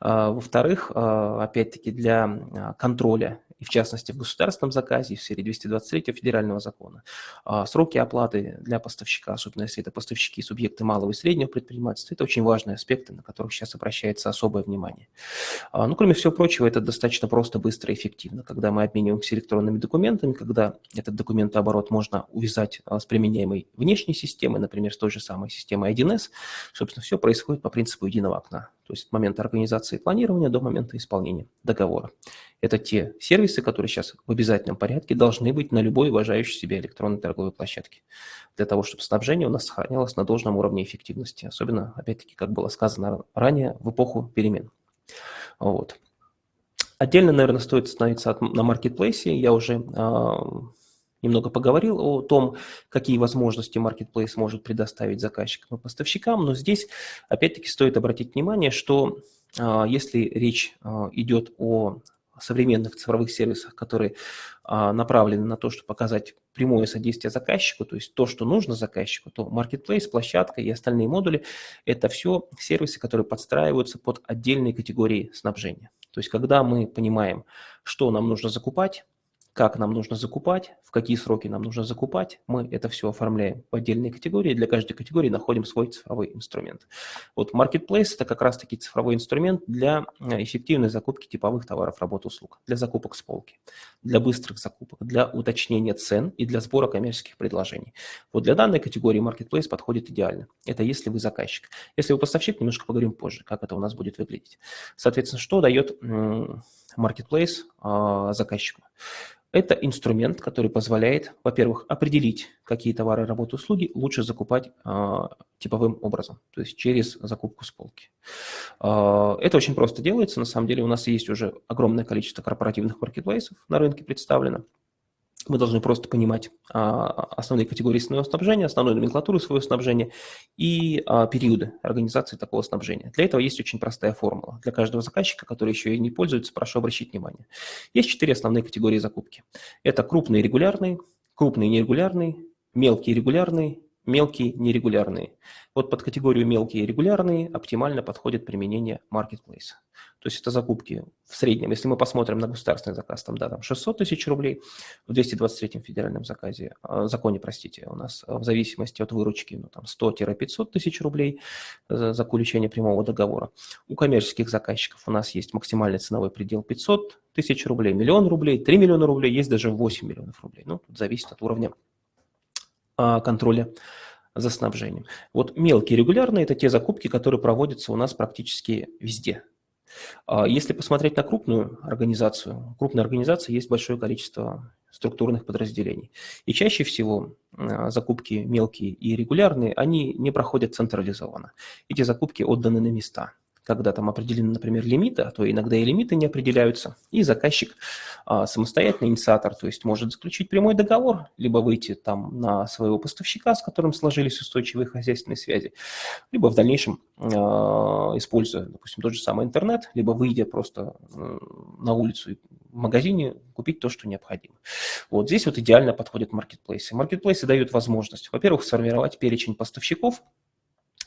А, во-вторых, а, опять-таки для контроля и в частности в государственном заказе, в сфере 223 федерального закона. А, сроки оплаты для поставщика, особенно если это поставщики субъекты малого и среднего предпринимательства, это очень важные аспекты, на которых сейчас обращается особое внимание. А, ну, кроме всего прочего, это достаточно просто, быстро и эффективно, когда мы обмениваемся электронными документами, когда этот документооборот можно увязать а, с применяемой внешней системой, например, с той же самой системой 1С, собственно, все происходит по принципу единого окна то есть от момента организации и планирования до момента исполнения договора. Это те сервисы, которые сейчас в обязательном порядке должны быть на любой уважающей себя электронной торговой площадке, для того, чтобы снабжение у нас сохранялось на должном уровне эффективности, особенно, опять-таки, как было сказано ранее, в эпоху перемен. Вот. Отдельно, наверное, стоит остановиться на маркетплейсе. Я уже а, немного поговорил о том, какие возможности Marketplace может предоставить заказчикам и поставщикам, но здесь опять-таки стоит обратить внимание, что а, если речь а, идет о современных цифровых сервисах, которые а, направлены на то, чтобы показать прямое содействие заказчику, то есть то, что нужно заказчику, то Marketplace, площадка и остальные модули – это все сервисы, которые подстраиваются под отдельные категории снабжения. То есть когда мы понимаем, что нам нужно закупать, как нам нужно закупать, в какие сроки нам нужно закупать. Мы это все оформляем в отдельные категории. Для каждой категории находим свой цифровой инструмент. Вот Marketplace – это как раз-таки цифровой инструмент для э, эффективной закупки типовых товаров, работ, услуг, для закупок с полки, для быстрых закупок, для уточнения цен и для сбора коммерческих предложений. Вот для данной категории Marketplace подходит идеально. Это если вы заказчик. Если вы поставщик, немножко поговорим позже, как это у нас будет выглядеть. Соответственно, что дает Marketplace а, заказчику? Это инструмент, который позволяет, во-первых, определить, какие товары, работы, услуги лучше закупать э, типовым образом, то есть через закупку с полки. Э, это очень просто делается. На самом деле у нас есть уже огромное количество корпоративных маркетплейсов на рынке представлено. Мы должны просто понимать а, основные категории своего снабжения, основную номенклатуру своего снабжения и а, периоды организации такого снабжения. Для этого есть очень простая формула. Для каждого заказчика, который еще и не пользуется, прошу обращать внимание. Есть четыре основные категории закупки. Это крупные регулярные, крупные нерегулярные, мелкие регулярные мелкие нерегулярные. Вот под категорию мелкие регулярные оптимально подходит применение marketplace. То есть это закупки в среднем, если мы посмотрим на государственный заказ, там, да, там 600 тысяч рублей, в 223 федеральном заказе, э, законе, простите, у нас в зависимости от выручки ну, там 100-500 тысяч рублей за заключение прямого договора. У коммерческих заказчиков у нас есть максимальный ценовой предел 500 тысяч рублей, миллион рублей, 3 миллиона рублей, есть даже 8 миллионов рублей. Ну, тут зависит от уровня а, контроля за снабжением. Вот мелкие регулярные – это те закупки, которые проводятся у нас практически везде. А, если посмотреть на крупную организацию, крупной организации есть большое количество структурных подразделений. И чаще всего а, закупки мелкие и регулярные, они не проходят централизованно. Эти закупки отданы на места. Когда там определены, например, лимиты, а то иногда и лимиты не определяются, и заказчик а, самостоятельный инициатор, то есть может заключить прямой договор, либо выйти там на своего поставщика, с которым сложились устойчивые хозяйственные связи, либо в дальнейшем, а, используя, допустим, тот же самый интернет, либо выйдя просто на улицу и в магазине купить то, что необходимо. Вот здесь вот идеально подходят маркетплейсы. Маркетплейсы дают возможность, во-первых, сформировать перечень поставщиков,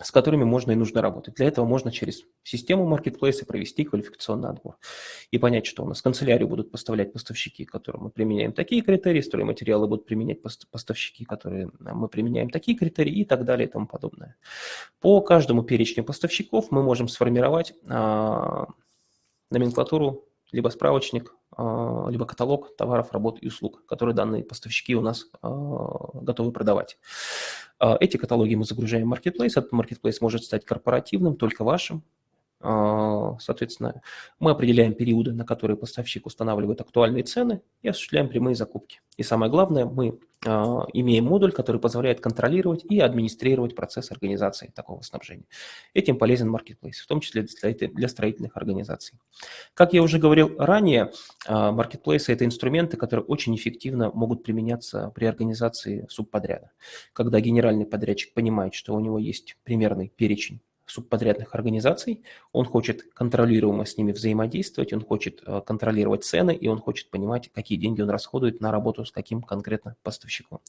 с которыми можно и нужно работать. Для этого можно через систему маркетплейса провести квалификационный отбор и понять, что у нас канцелярию будут поставлять поставщики, которым мы применяем такие критерии, стройматериалы будут применять поставщики, которые мы применяем такие критерии и так далее и тому подобное. По каждому перечню поставщиков мы можем сформировать а, номенклатуру, либо справочник, а, либо каталог товаров, работ и услуг, которые данные поставщики у нас а, готовы продавать. А, эти каталоги мы загружаем в Marketplace. Этот Marketplace может стать корпоративным, только вашим. А, соответственно, мы определяем периоды, на которые поставщик устанавливает актуальные цены и осуществляем прямые закупки. И самое главное, мы а, имеем модуль, который позволяет контролировать и администрировать процесс организации такого снабжения. Этим полезен Marketplace, в том числе для строительных организаций. Как я уже говорил ранее, Marketplace – это инструменты, которые очень эффективно могут применяться при организации субподряда. Когда генеральный подрядчик понимает, что у него есть примерный перечень субподрядных организаций, он хочет контролируемо с ними взаимодействовать, он хочет э, контролировать цены, и он хочет понимать, какие деньги он расходует на работу с каким конкретно поставщиком.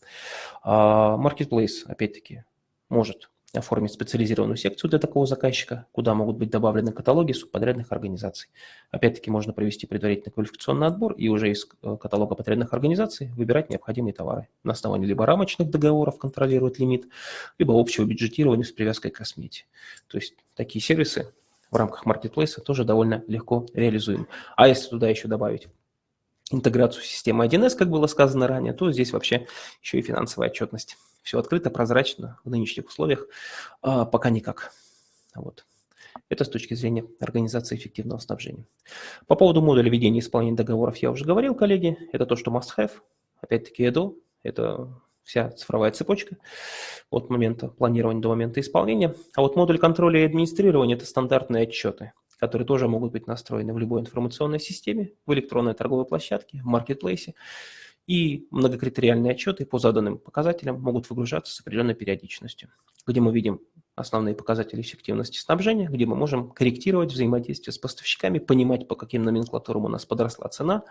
А, Marketplace, опять-таки, может оформить специализированную секцию для такого заказчика, куда могут быть добавлены каталоги субподрядных организаций. Опять-таки можно провести предварительный квалификационный отбор и уже из э, каталога подрядных организаций выбирать необходимые товары. На основании либо рамочных договоров контролировать лимит, либо общего бюджетирования с привязкой к смете. То есть такие сервисы в рамках маркетплейса тоже довольно легко реализуем. А если туда еще добавить интеграцию системы 1С, как было сказано ранее, то здесь вообще еще и финансовая отчетность. Все открыто, прозрачно в нынешних условиях, а, пока никак. Вот. Это с точки зрения организации эффективного снабжения. По поводу модуля ведения и исполнения договоров я уже говорил, коллеги. Это то, что must-have. Опять-таки, EDO. Это вся цифровая цепочка от момента планирования до момента исполнения. А вот модуль контроля и администрирования – это стандартные отчеты, которые тоже могут быть настроены в любой информационной системе, в электронной торговой площадке, в маркетплейсе и многокритериальные отчеты по заданным показателям могут выгружаться с определенной периодичностью, где мы видим основные показатели эффективности снабжения, где мы можем корректировать взаимодействие с поставщиками, понимать, по каким номенклатурам у нас подросла цена,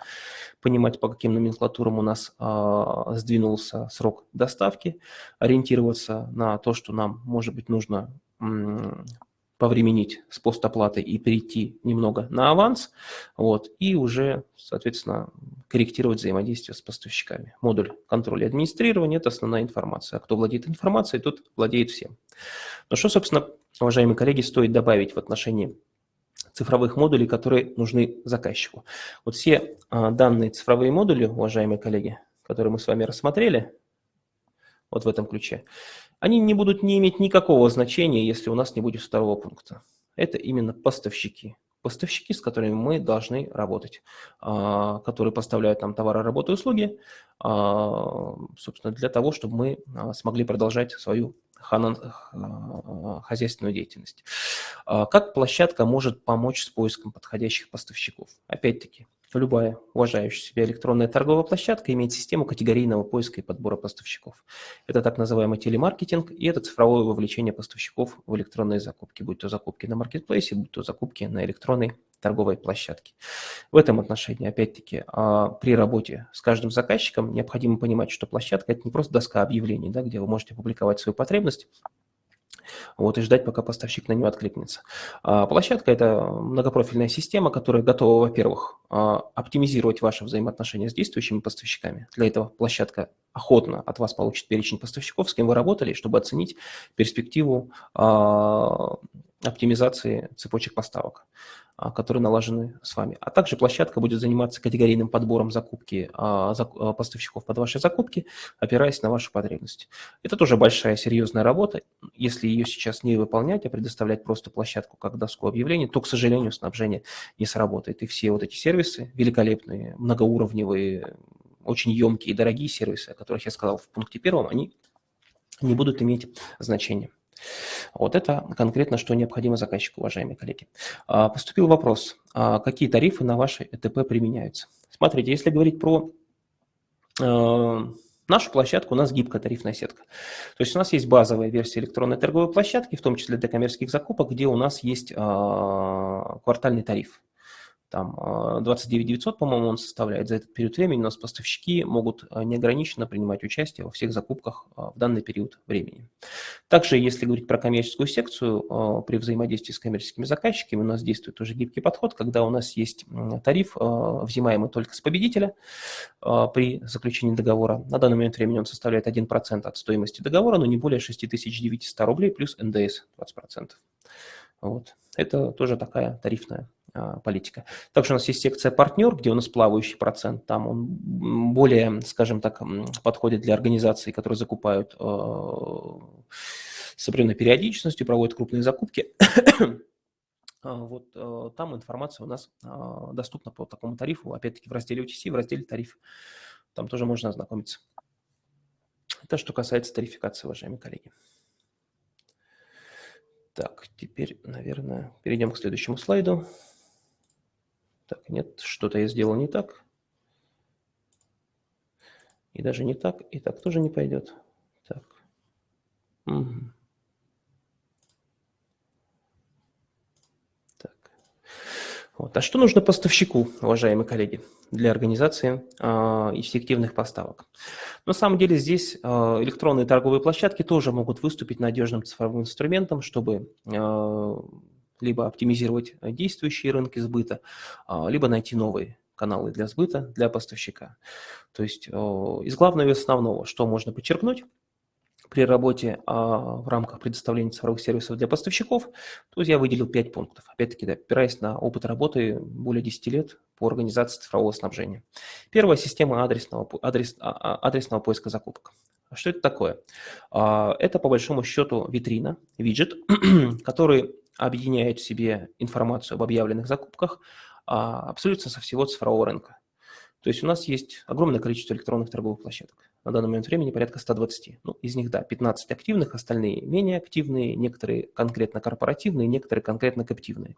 понимать, по каким номенклатурам у нас э, сдвинулся срок доставки, ориентироваться на то, что нам, может быть, нужно повременить с постоплатой и перейти немного на аванс, вот, и уже, соответственно, корректировать взаимодействие с поставщиками. Модуль контроля и администрирования – это основная информация. А кто владеет информацией, тот владеет всем. Но что, собственно, уважаемые коллеги, стоит добавить в отношении цифровых модулей, которые нужны заказчику? Вот все а, данные цифровые модули, уважаемые коллеги, которые мы с вами рассмотрели, вот в этом ключе, они не будут не иметь никакого значения, если у нас не будет второго пункта. Это именно поставщики. Поставщики, с которыми мы должны работать, а, которые поставляют нам товары, работы, услуги, а, собственно, для того, чтобы мы а, смогли продолжать свою хозяйственную деятельность. Как площадка может помочь с поиском подходящих поставщиков? Опять-таки, Любая уважающая себя электронная торговая площадка имеет систему категорийного поиска и подбора поставщиков. Это так называемый телемаркетинг, и это цифровое вовлечение поставщиков в электронные закупки, будь то закупки на маркетплейсе, будь то закупки на электронной торговой площадке. В этом отношении, опять-таки, а, при работе с каждым заказчиком необходимо понимать, что площадка – это не просто доска объявлений, да, где вы можете публиковать свою потребность, вот, и ждать, пока поставщик на нее откликнется. А, площадка – это многопрофильная система, которая готова, во-первых, а, оптимизировать ваши взаимоотношения с действующими поставщиками. Для этого площадка охотно от вас получит перечень поставщиков, с кем вы работали, чтобы оценить перспективу а, оптимизации цепочек поставок. А, которые налажены с вами. А также площадка будет заниматься категорийным подбором закупки а, а, поставщиков под ваши закупки, опираясь на вашу потребность. Это тоже большая серьезная работа. Если ее сейчас не выполнять, а предоставлять просто площадку как доску объявлений, то, к сожалению, снабжение не сработает. И все вот эти сервисы, великолепные, многоуровневые, очень емкие и дорогие сервисы, о которых я сказал в пункте первом, они не будут иметь значения. Вот это конкретно, что необходимо заказчику, уважаемые коллеги. А, поступил вопрос, а какие тарифы на ваши ЭТП применяются? Смотрите, если говорить про э, нашу площадку, у нас гибкая тарифная сетка. То есть у нас есть базовая версия электронной торговой площадки, в том числе для коммерческих закупок, где у нас есть а, квартальный тариф там 29 а, 900, по-моему, он составляет. За этот период времени у нас поставщики могут а, неограниченно принимать участие во всех закупках а, в данный период времени. Также, если говорить про коммерческую секцию, при взаимодействии с коммерческими заказчиками у нас действует уже гибкий подход, когда у нас есть тариф, взимаемый только с победителя при заключении договора. На данный момент времени он составляет 1% от стоимости договора, но не более 6900 рублей плюс НДС 20%. Вот. Это тоже такая тарифная политика. Также у нас есть секция «Партнер», где у нас плавающий процент. Там он более, скажем так, подходит для организаций, которые закупают а, с определенной периодичностью, проводят крупные закупки. А, вот там информация у нас доступна по такому тарифу, опять-таки в разделе UTC, в разделе тариф. Там тоже можно ознакомиться. Это что касается тарификации, уважаемые коллеги. Так, теперь, наверное, перейдем к следующему слайду. Так, нет, что-то я сделал не так. И даже не так, и так тоже не пойдет. Так. Угу. Так. Вот. А что нужно поставщику, уважаемые коллеги, для организации э, эффективных поставок? На самом деле здесь э, электронные торговые площадки тоже могут выступить надежным цифровым инструментом, чтобы э, либо оптимизировать э, действующие рынки сбыта, а, либо найти новые каналы для сбыта для поставщика. То есть из главного и основного, что можно подчеркнуть, при работе а, в рамках предоставления цифровых сервисов для поставщиков, то я выделил 5 пунктов. Опять-таки, да, опираясь на опыт работы более 10 лет по организации цифрового снабжения. Первая система адресного, адрес, а, адресного поиска закупок. Что это такое? Это, по большому счету, витрина, виджет, который объединяет в себе информацию об объявленных закупках а, абсолютно со всего цифрового рынка. То есть у нас есть огромное количество электронных торговых площадок. На данный момент времени порядка 120. Ну, из них, да, 15 активных, остальные менее активные, некоторые конкретно корпоративные, некоторые конкретно каптивные.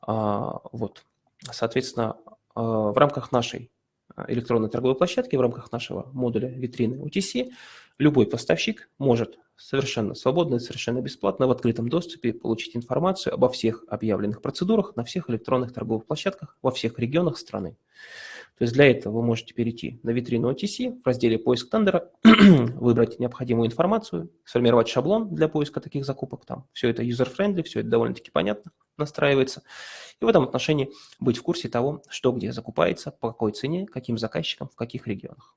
А, вот. Соответственно, а, в рамках нашей электронной торговой площадки, в рамках нашего модуля витрины UTC, любой поставщик может совершенно свободно и совершенно бесплатно в открытом доступе получить информацию обо всех объявленных процедурах на всех электронных торговых площадках во всех регионах страны. То есть для этого вы можете перейти на витрину OTC, в разделе «Поиск тендера», выбрать необходимую информацию, сформировать шаблон для поиска таких закупок. Там все это user-friendly, все это довольно-таки понятно настраивается. И в этом отношении быть в курсе того, что где закупается, по какой цене, каким заказчикам, в каких регионах.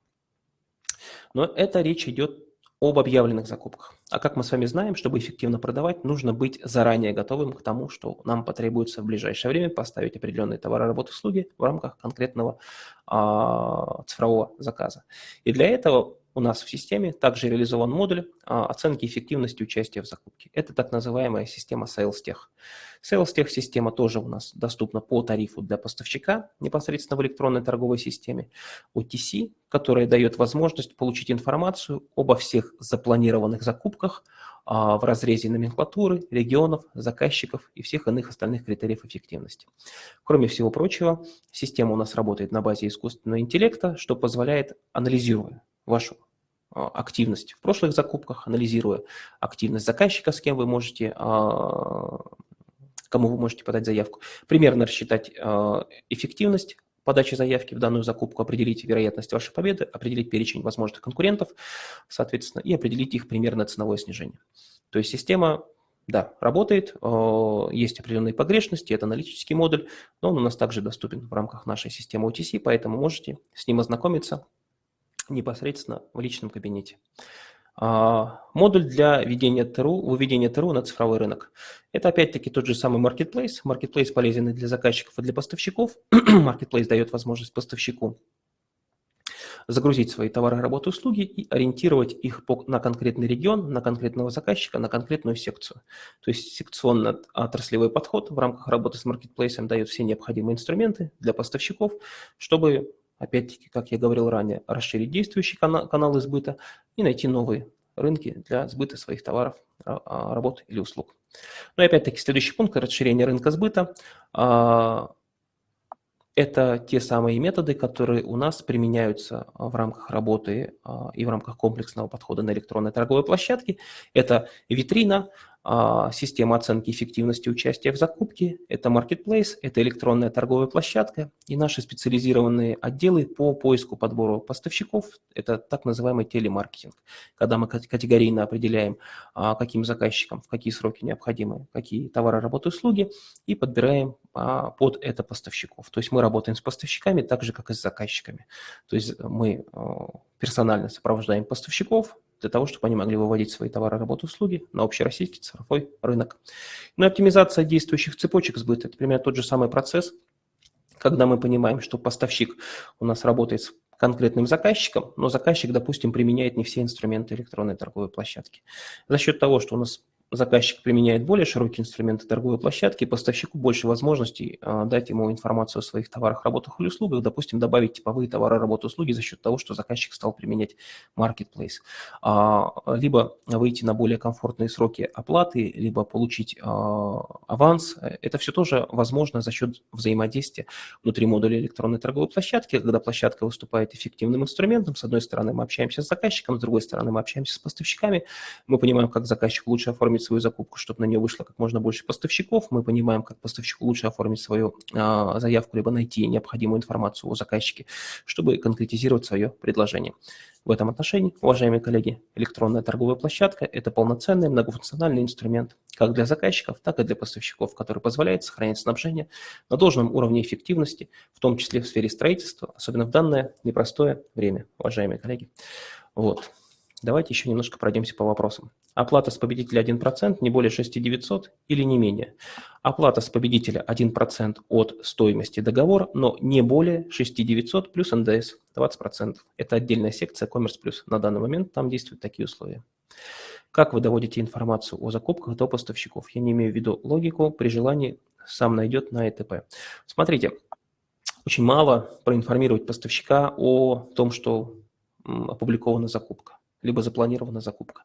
Но это речь идет об объявленных закупках. А как мы с вами знаем, чтобы эффективно продавать, нужно быть заранее готовым к тому, что нам потребуется в ближайшее время поставить определенные товары, работы, услуги в рамках конкретного а, цифрового заказа. И для этого у нас в системе также реализован модуль а, оценки эффективности участия в закупке. Это так называемая система SalesTech. SalesTech система тоже у нас доступна по тарифу для поставщика непосредственно в электронной торговой системе. OTC, которая дает возможность получить информацию обо всех запланированных закупках а, в разрезе номенклатуры, регионов, заказчиков и всех иных остальных критериев эффективности. Кроме всего прочего, система у нас работает на базе искусственного интеллекта, что позволяет, анализируя вашу активность в прошлых закупках, анализируя активность заказчика, с кем вы можете, а, кому вы можете подать заявку, примерно рассчитать а, эффективность подачи заявки в данную закупку, определить вероятность вашей победы, определить перечень возможных конкурентов, соответственно, и определить их примерное ценовое снижение. То есть система, да, работает, есть определенные погрешности, это аналитический модуль, но он у нас также доступен в рамках нашей системы OTC, поэтому можете с ним ознакомиться, непосредственно в личном кабинете. А, модуль для ведения ТРУ, выведения ТРУ на цифровой рынок. Это опять-таки тот же самый Marketplace. Marketplace полезен и для заказчиков, и для поставщиков. Marketplace дает возможность поставщику загрузить свои товары, работы, услуги и ориентировать их на конкретный регион, на конкретного заказчика, на конкретную секцию. То есть секционно-отраслевой подход в рамках работы с маркетплейсом дает все необходимые инструменты для поставщиков, чтобы опять-таки, как я говорил ранее, расширить действующий канал, канал избыта и найти новые рынки для сбыта своих товаров, работ или услуг. Ну и опять-таки следующий пункт – расширение рынка сбыта. Это те самые методы, которые у нас применяются в рамках работы и в рамках комплексного подхода на электронной торговой площадке. Это витрина, а, система оценки эффективности участия в закупке, это marketplace, это электронная торговая площадка и наши специализированные отделы по поиску, подбору поставщиков, это так называемый телемаркетинг, когда мы категорийно определяем, а, каким заказчикам в какие сроки необходимы, какие товары, работы, услуги и подбираем а, под это поставщиков. То есть мы работаем с поставщиками так же, как и с заказчиками. То есть мы персонально сопровождаем поставщиков, для того, чтобы они могли выводить свои товары, работы, услуги на общероссийский цифровой рынок. Ну и оптимизация действующих цепочек сбыта – это примерно тот же самый процесс, когда мы понимаем, что поставщик у нас работает с конкретным заказчиком, но заказчик, допустим, применяет не все инструменты электронной торговой площадки. За счет того, что у нас заказчик применяет более широкие инструменты торговой площадки, поставщику больше возможностей а, дать ему информацию о своих товарах, работах или услугах, допустим, добавить типовые товары, работы, услуги за счет того, что заказчик стал применять marketplace. А, либо выйти на более комфортные сроки оплаты, либо получить а, аванс. Это все тоже возможно за счет взаимодействия внутри модуля электронной торговой площадки, когда площадка выступает эффективным инструментом. С одной стороны, мы общаемся с заказчиком, с другой стороны, мы общаемся с поставщиками. Мы понимаем, как заказчик лучше оформить оформить свою закупку, чтобы на нее вышло как можно больше поставщиков. Мы понимаем, как поставщику лучше оформить свою а, заявку, либо найти необходимую информацию о заказчике, чтобы конкретизировать свое предложение. В этом отношении, уважаемые коллеги, электронная торговая площадка – это полноценный многофункциональный инструмент как для заказчиков, так и для поставщиков, который позволяет сохранять снабжение на должном уровне эффективности, в том числе в сфере строительства, особенно в данное непростое время, уважаемые коллеги. Вот. Давайте еще немножко пройдемся по вопросам. Оплата с победителя 1%, не более 6900 или не менее. Оплата с победителя 1% от стоимости договора, но не более 6900 плюс НДС 20%. Это отдельная секция Commerce Plus. На данный момент там действуют такие условия. Как вы доводите информацию о закупках до поставщиков? Я не имею в виду логику, при желании сам найдет на ЭТП. Смотрите, очень мало проинформировать поставщика о том, что опубликована закупка либо запланирована закупка.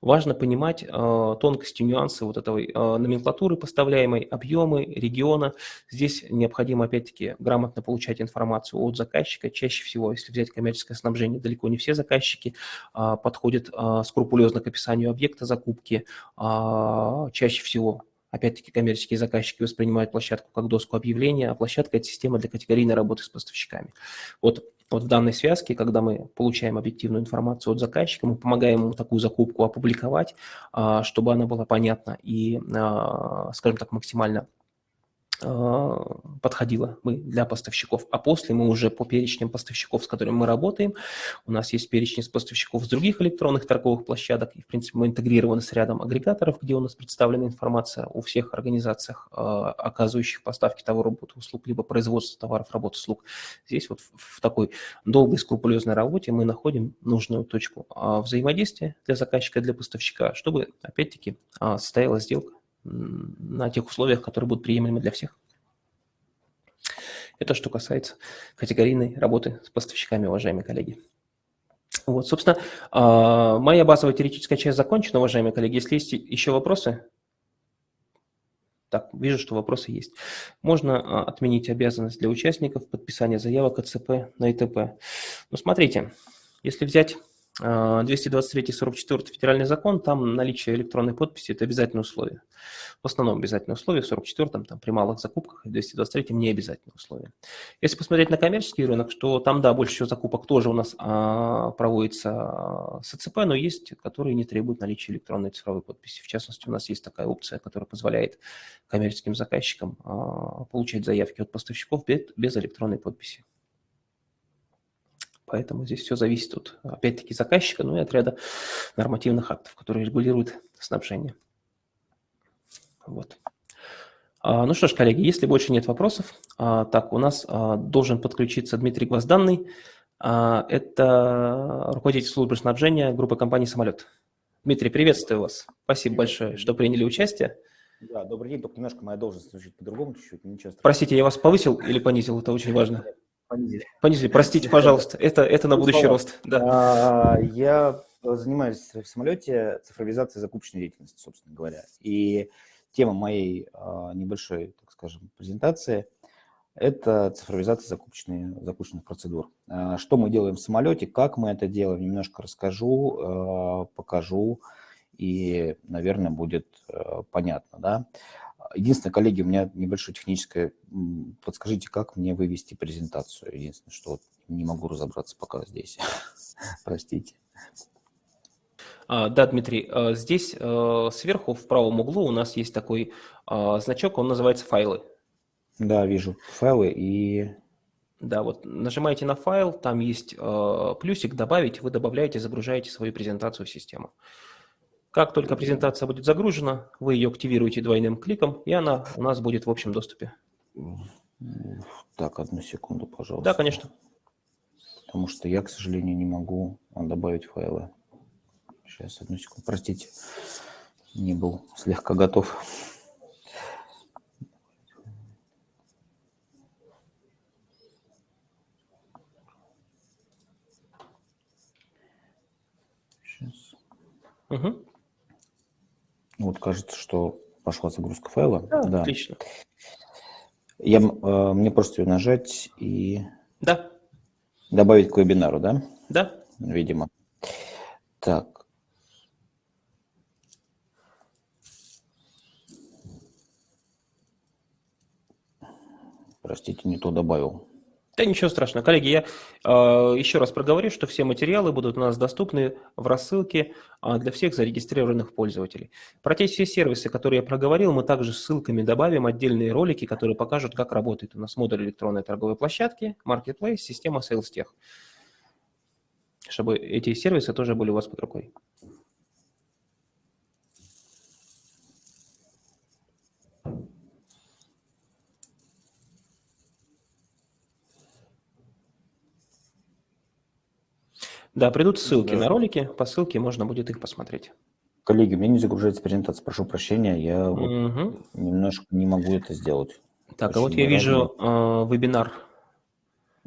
Важно понимать э, тонкости, нюансы вот этой э, номенклатуры поставляемой, объемы, региона. Здесь необходимо, опять-таки, грамотно получать информацию от заказчика. Чаще всего, если взять коммерческое снабжение, далеко не все заказчики э, подходят э, скрупулезно к описанию объекта закупки. Э, чаще всего Опять-таки коммерческие заказчики воспринимают площадку как доску объявления, а площадка – это система для категорийной работы с поставщиками. Вот вот в данной связке, когда мы получаем объективную информацию от заказчика, мы помогаем ему такую закупку опубликовать, а, чтобы она была понятна и, а, скажем так, максимально подходила мы для поставщиков, а после мы уже по перечням поставщиков, с которыми мы работаем, у нас есть перечни с поставщиков с других электронных торговых площадок, и, в принципе, мы интегрированы с рядом агрегаторов, где у нас представлена информация о всех организациях, а, оказывающих поставки товаров, работы, услуг, либо производства товаров, работ, услуг. Здесь вот в такой долгой, скрупулезной работе мы находим нужную точку а, взаимодействия для заказчика, для поставщика, чтобы, опять-таки, состоялась сделка на тех условиях, которые будут приемлемы для всех. Это что касается категорийной работы с поставщиками, уважаемые коллеги. Вот, собственно, а, моя базовая теоретическая часть закончена, уважаемые коллеги. Если есть еще вопросы, так, вижу, что вопросы есть. Можно а, отменить обязанность для участников подписания заявок АЦП на ИТП. Ну, смотрите, если взять 223-44 а, федеральный закон, там наличие электронной подписи – это обязательное условие. В основном обязательное условие, в 44-м там, при малых закупках, в 223-м не обязательное условие. Если посмотреть на коммерческий рынок, что там, да, больше всего закупок тоже у нас а, проводится а, с АЦП, но есть, которые не требуют наличия электронной цифровой подписи. В частности, у нас есть такая опция, которая позволяет коммерческим заказчикам а, получать заявки от поставщиков без, без электронной подписи. Поэтому здесь все зависит от, опять-таки, заказчика, ну и от ряда нормативных актов, которые регулируют снабжение. Вот. А, ну что ж, коллеги, если больше нет вопросов, а, так, у нас а, должен подключиться Дмитрий Гвозданный. Это руководитель службы снабжения группы компании «Самолет». Дмитрий, приветствую вас. Спасибо большое, что приняли участие. Да, добрый день, только немножко моя должность звучит по-другому чуть-чуть. Простите, я вас повысил или понизил? Это очень важно. Понизили. Понизили, простите, пожалуйста, это, это на будущий рост. Да. Я занимаюсь в самолете цифровизацией закупочной деятельности, собственно говоря. И тема моей а, небольшой, так скажем, презентации – это цифровизация закупочных, закупочных процедур. А, что мы делаем в самолете, как мы это делаем, немножко расскажу, а, покажу, и, наверное, будет понятно. Да? Единственное, коллеги, у меня небольшое техническое, подскажите, как мне вывести презентацию. Единственное, что не могу разобраться пока здесь. Простите. А, да, Дмитрий, а, здесь а, сверху в правом углу у нас есть такой значок, он называется «Файлы». Да, вижу. Файлы и... Да, вот нажимаете на файл, там есть плюсик «Добавить», вы добавляете, загружаете свою презентацию в систему. Как только презентация будет загружена, вы ее активируете двойным кликом, и она у нас будет в общем доступе. Так, одну секунду, пожалуйста. Да, конечно. Потому что я, к сожалению, не могу добавить файлы. Сейчас, одну секунду, простите, не был слегка готов. Сейчас. Угу. Вот кажется, что пошла загрузка файла. Да, да. отлично. Я, э, мне просто ее нажать и да. добавить к вебинару, да? Да. Видимо. Так. Простите, не то добавил. Да ничего страшного. Коллеги, я э, еще раз проговорю, что все материалы будут у нас доступны в рассылке э, для всех зарегистрированных пользователей. Про те все сервисы, которые я проговорил, мы также ссылками добавим отдельные ролики, которые покажут, как работает у нас модуль электронной торговой площадки, Marketplace, система SalesTech, чтобы эти сервисы тоже были у вас под рукой. Да, придут ссылки да. на ролики, по ссылке можно будет их посмотреть. Коллеги, у меня не загружается презентация, прошу прощения, я угу. немножко не могу это сделать. Так, Очень а вот я вижу э, вебинар.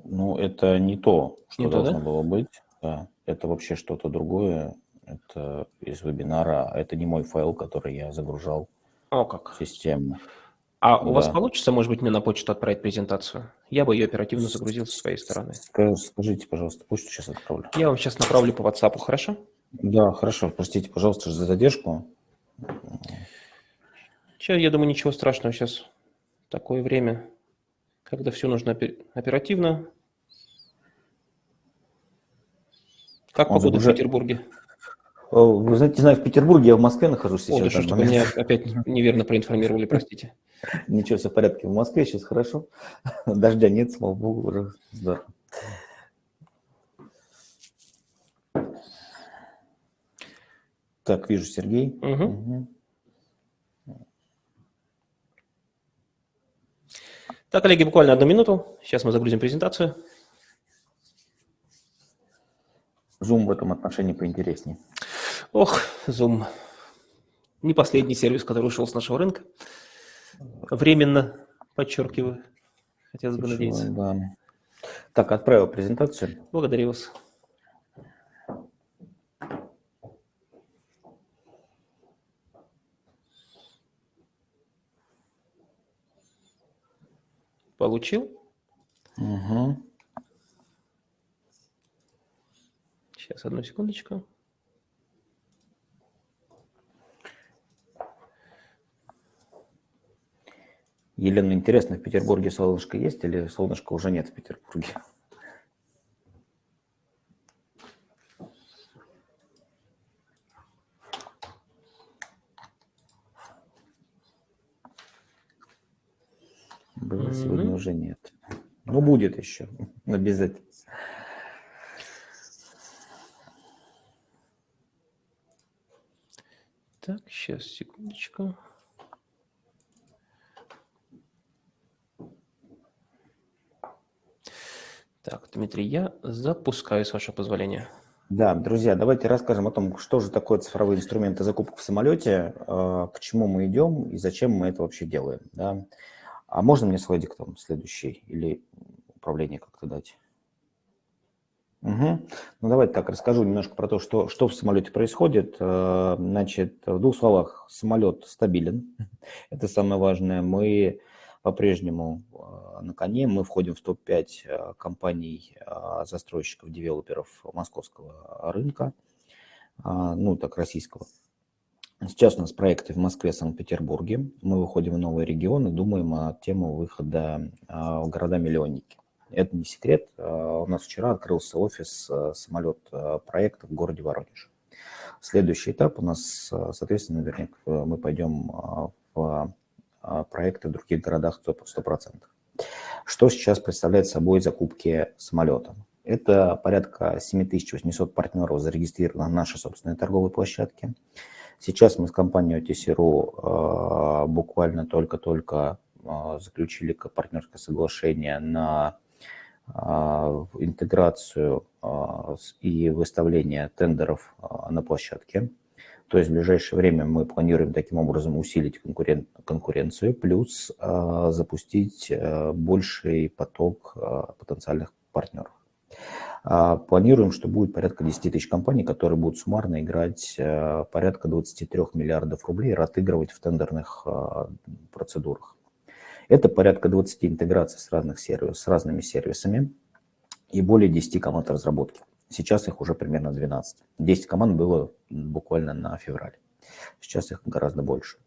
Ну, это не то, что не должно то, да? было быть. Да, это вообще что-то другое. Это из вебинара, это не мой файл, который я загружал О, как. в систему. А у вас получится, может быть, мне на почту отправить презентацию? Я бы ее оперативно загрузил со своей стороны. Скажите, пожалуйста, почту сейчас отправлю. Я вам сейчас направлю по WhatsApp, хорошо? Да, хорошо. Простите, пожалуйста, за задержку. Сейчас, я думаю, ничего страшного. Сейчас такое время, когда все нужно оперативно. Как погода уже... в Петербурге? Вы знаете, не знаю, в Петербурге, я в Москве нахожусь сейчас. О, да что, чтобы меня опять неверно проинформировали, простите. Ничего, все в порядке. В Москве сейчас хорошо. Дождя нет, слава богу, уже здорово. Так, вижу Сергей. Угу. Угу. Так, коллеги, буквально одну минуту. Сейчас мы загрузим презентацию. Zoom в этом отношении поинтереснее. Ох, Zoom. Не последний сервис, который ушел с нашего рынка. Временно, подчеркиваю. Хотелось бы надеяться. Да. Так, отправил презентацию. Благодарю вас. Получил? Угу. Сейчас, одну секундочку. Елена, интересно, в Петербурге солнышко есть или солнышка уже нет в Петербурге? Было сегодня уже нет. Но будет еще, обязательно. Так, сейчас, секундочку. Так, Дмитрий, я запускаю, с вашего позволения. Да, друзья, давайте расскажем о том, что же такое цифровые инструменты закупок в самолете, а, к чему мы идем и зачем мы это вообще делаем. Да? А можно мне слайдик там следующий или управление как-то дать? Угу. Ну, давайте так расскажу немножко про то, что, что в самолете происходит. Э, значит, в двух словах, самолет стабилен. Это самое важное. Мы по-прежнему э, на коне. Мы входим в топ-5 э, компаний застройщиков, девелоперов московского рынка, ну, так, российского. Сейчас у нас проекты в Москве, Санкт-Петербурге. Мы выходим в новые регионы, думаем о тему выхода в города-миллионники. Это не секрет. А, у нас вчера открылся офис а, самолет а, проекта в городе Воронеж. Следующий этап у нас, соответственно, наверняка мы пойдем в проекты в других городах 100%. Что сейчас представляет собой закупки самолета? Это порядка 7800 партнеров зарегистрировано на нашей собственной торговой площадке. Сейчас мы с компанией OTC.ru буквально только-только заключили партнерское соглашение на а, интеграцию а, и выставление тендеров а, на площадке. То есть в ближайшее время мы планируем таким образом усилить конкурен... конкуренцию, плюс запустить больший поток потенциальных партнеров. Планируем, что будет порядка 10 тысяч компаний, которые будут суммарно играть порядка 23 миллиардов рублей, отыгрывать в тендерных процедурах. Это порядка 20 интеграций с, разных сервисов, с разными сервисами и более 10 команд разработки. Сейчас их уже примерно 12. 10 команд было буквально на феврале. Сейчас их гораздо больше.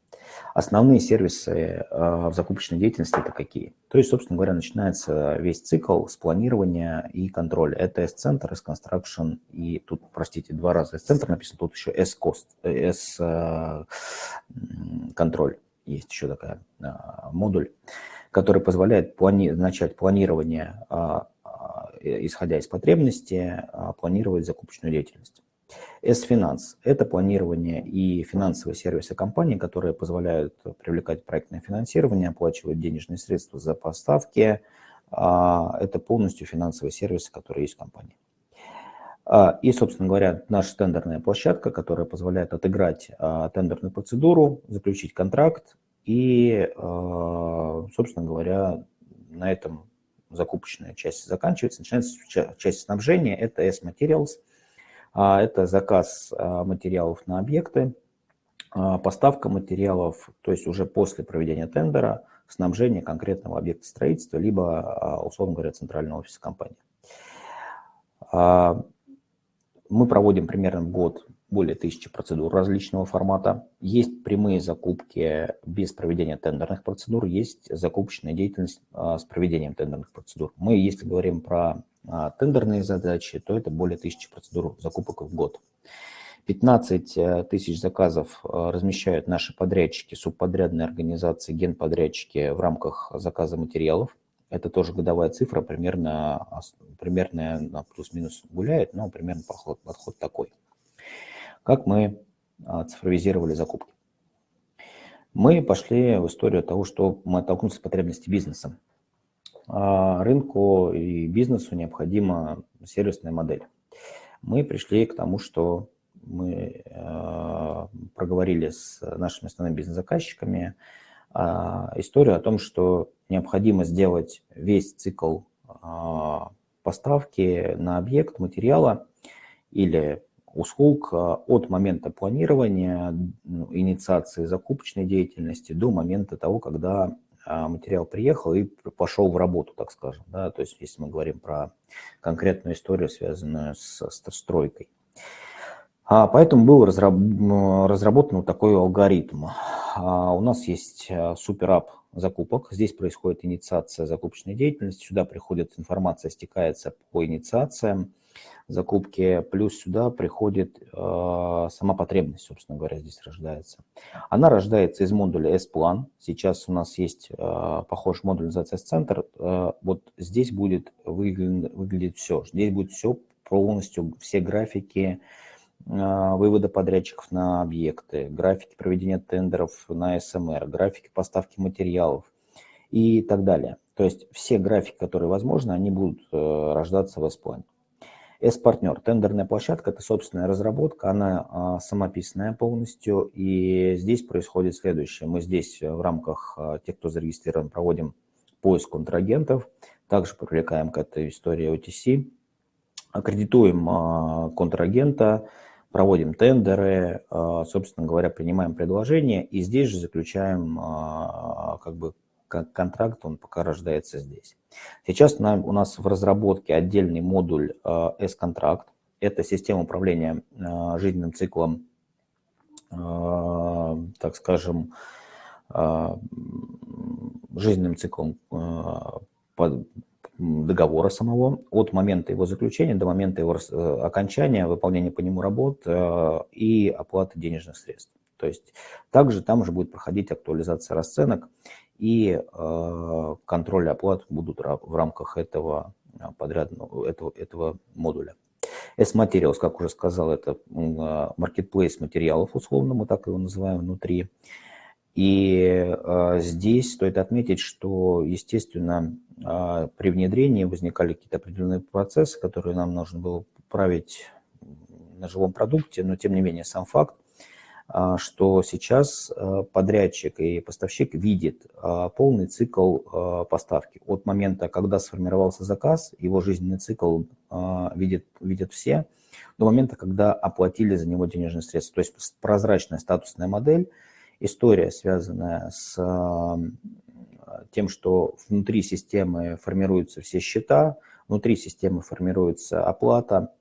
Основные сервисы э, в закупочной деятельности это какие? То есть, собственно говоря, начинается весь цикл с планирования и контроля. Это S-центр, S-construction и тут, простите, два раза S-центр написано, тут еще S-кост, S-контроль есть еще такая модуль, который позволяет плани начать планирование, а, исходя из потребности, планировать закупочную деятельность. S-финанс – это планирование и финансовые сервисы компании, которые позволяют привлекать проектное финансирование, оплачивать денежные средства за поставки. Это полностью финансовые сервисы, которые есть в компании. А, и, собственно говоря, наша тендерная площадка, которая позволяет отыграть а, тендерную процедуру, заключить контракт и, а, собственно говоря, на этом закупочная часть заканчивается. Начинается часть снабжения, это S-Materials, это заказ материалов на объекты, поставка материалов, то есть уже после проведения тендера, снабжение конкретного объекта строительства, либо, условно говоря, центрального офиса компании. Мы проводим примерно год более тысячи процедур различного формата. Есть прямые закупки без проведения тендерных процедур, есть закупочная деятельность а, с проведением тендерных процедур. Мы, если говорим про а, тендерные задачи, то это более тысячи процедур закупок в год. 15 э, тысяч заказов э, размещают наши подрядчики, субподрядные организации, генподрядчики в рамках заказа материалов. Это тоже годовая цифра, примерно, примерно плюс-минус гуляет, но примерно подход, подход такой. Как мы а, цифровизировали закупки? Мы пошли в историю того, что мы оттолкнулись от потребностей бизнеса. А, рынку и бизнесу необходима сервисная модель. Мы пришли к тому, что мы а, проговорили с нашими основными бизнес-заказчиками историю о том, что необходимо сделать весь цикл поставки на объект материала или услуг а, от момента планирования, инициации закупочной деятельности до момента того, когда а, материал приехал и пошел в работу, так скажем. Да? То есть если мы говорим про конкретную историю, связанную с, стройкой. Поэтому был разработан вот такой алгоритм. У нас есть суперап закупок. Здесь происходит инициация закупочной деятельности. Сюда приходит информация, стекается по инициациям закупки. Плюс сюда приходит э, сама потребность, собственно говоря, здесь рождается. Она рождается из модуля S-план. Сейчас у нас есть э, похожий модуль, называется S-центр. Э, вот здесь будет выглядеть, выглядеть все. Здесь будет все полностью, все графики, а, вывода подрядчиков на объекты, графики проведения тендеров на СМР, графики поставки материалов и так далее. То есть все графики, которые возможны, они будут э, рождаться в S-плане. S-партнер, тендерная площадка, это собственная разработка, она а, самописная полностью, и здесь происходит следующее. Мы здесь в рамках а, тех, кто зарегистрирован, проводим поиск контрагентов, также привлекаем к этой истории OTC, аккредитуем контрагента, проводим тендеры, собственно говоря, принимаем предложения. И здесь же заключаем как бы контракт, он пока рождается здесь. Сейчас у нас в разработке отдельный модуль S-контракт. Это система управления жизненным циклом, так скажем, жизненным циклом договора самого от момента его заключения до момента его э, окончания, выполнения по нему работ э, и оплаты денежных средств. То есть также там уже будет проходить актуализация расценок и э, контроль оплат будут в рамках этого подрядного этого, этого модуля. S-Materials, как уже сказал, это marketplace материалов, условно мы так его называем внутри. И э, здесь стоит отметить, что, естественно, э, при внедрении возникали какие-то определенные процессы, которые нам нужно было править на живом продукте, но тем не менее сам факт, что сейчас э, подрядчик и поставщик видит э, полный цикл поставки. От момента, когда сформировался заказ, его жизненный цикл видит, видят все, до момента, когда оплатили за него денежные средства. То есть прозрачная статусная модель – история, связанная с тем, что внутри системы формируются все счета, внутри системы формируется оплата,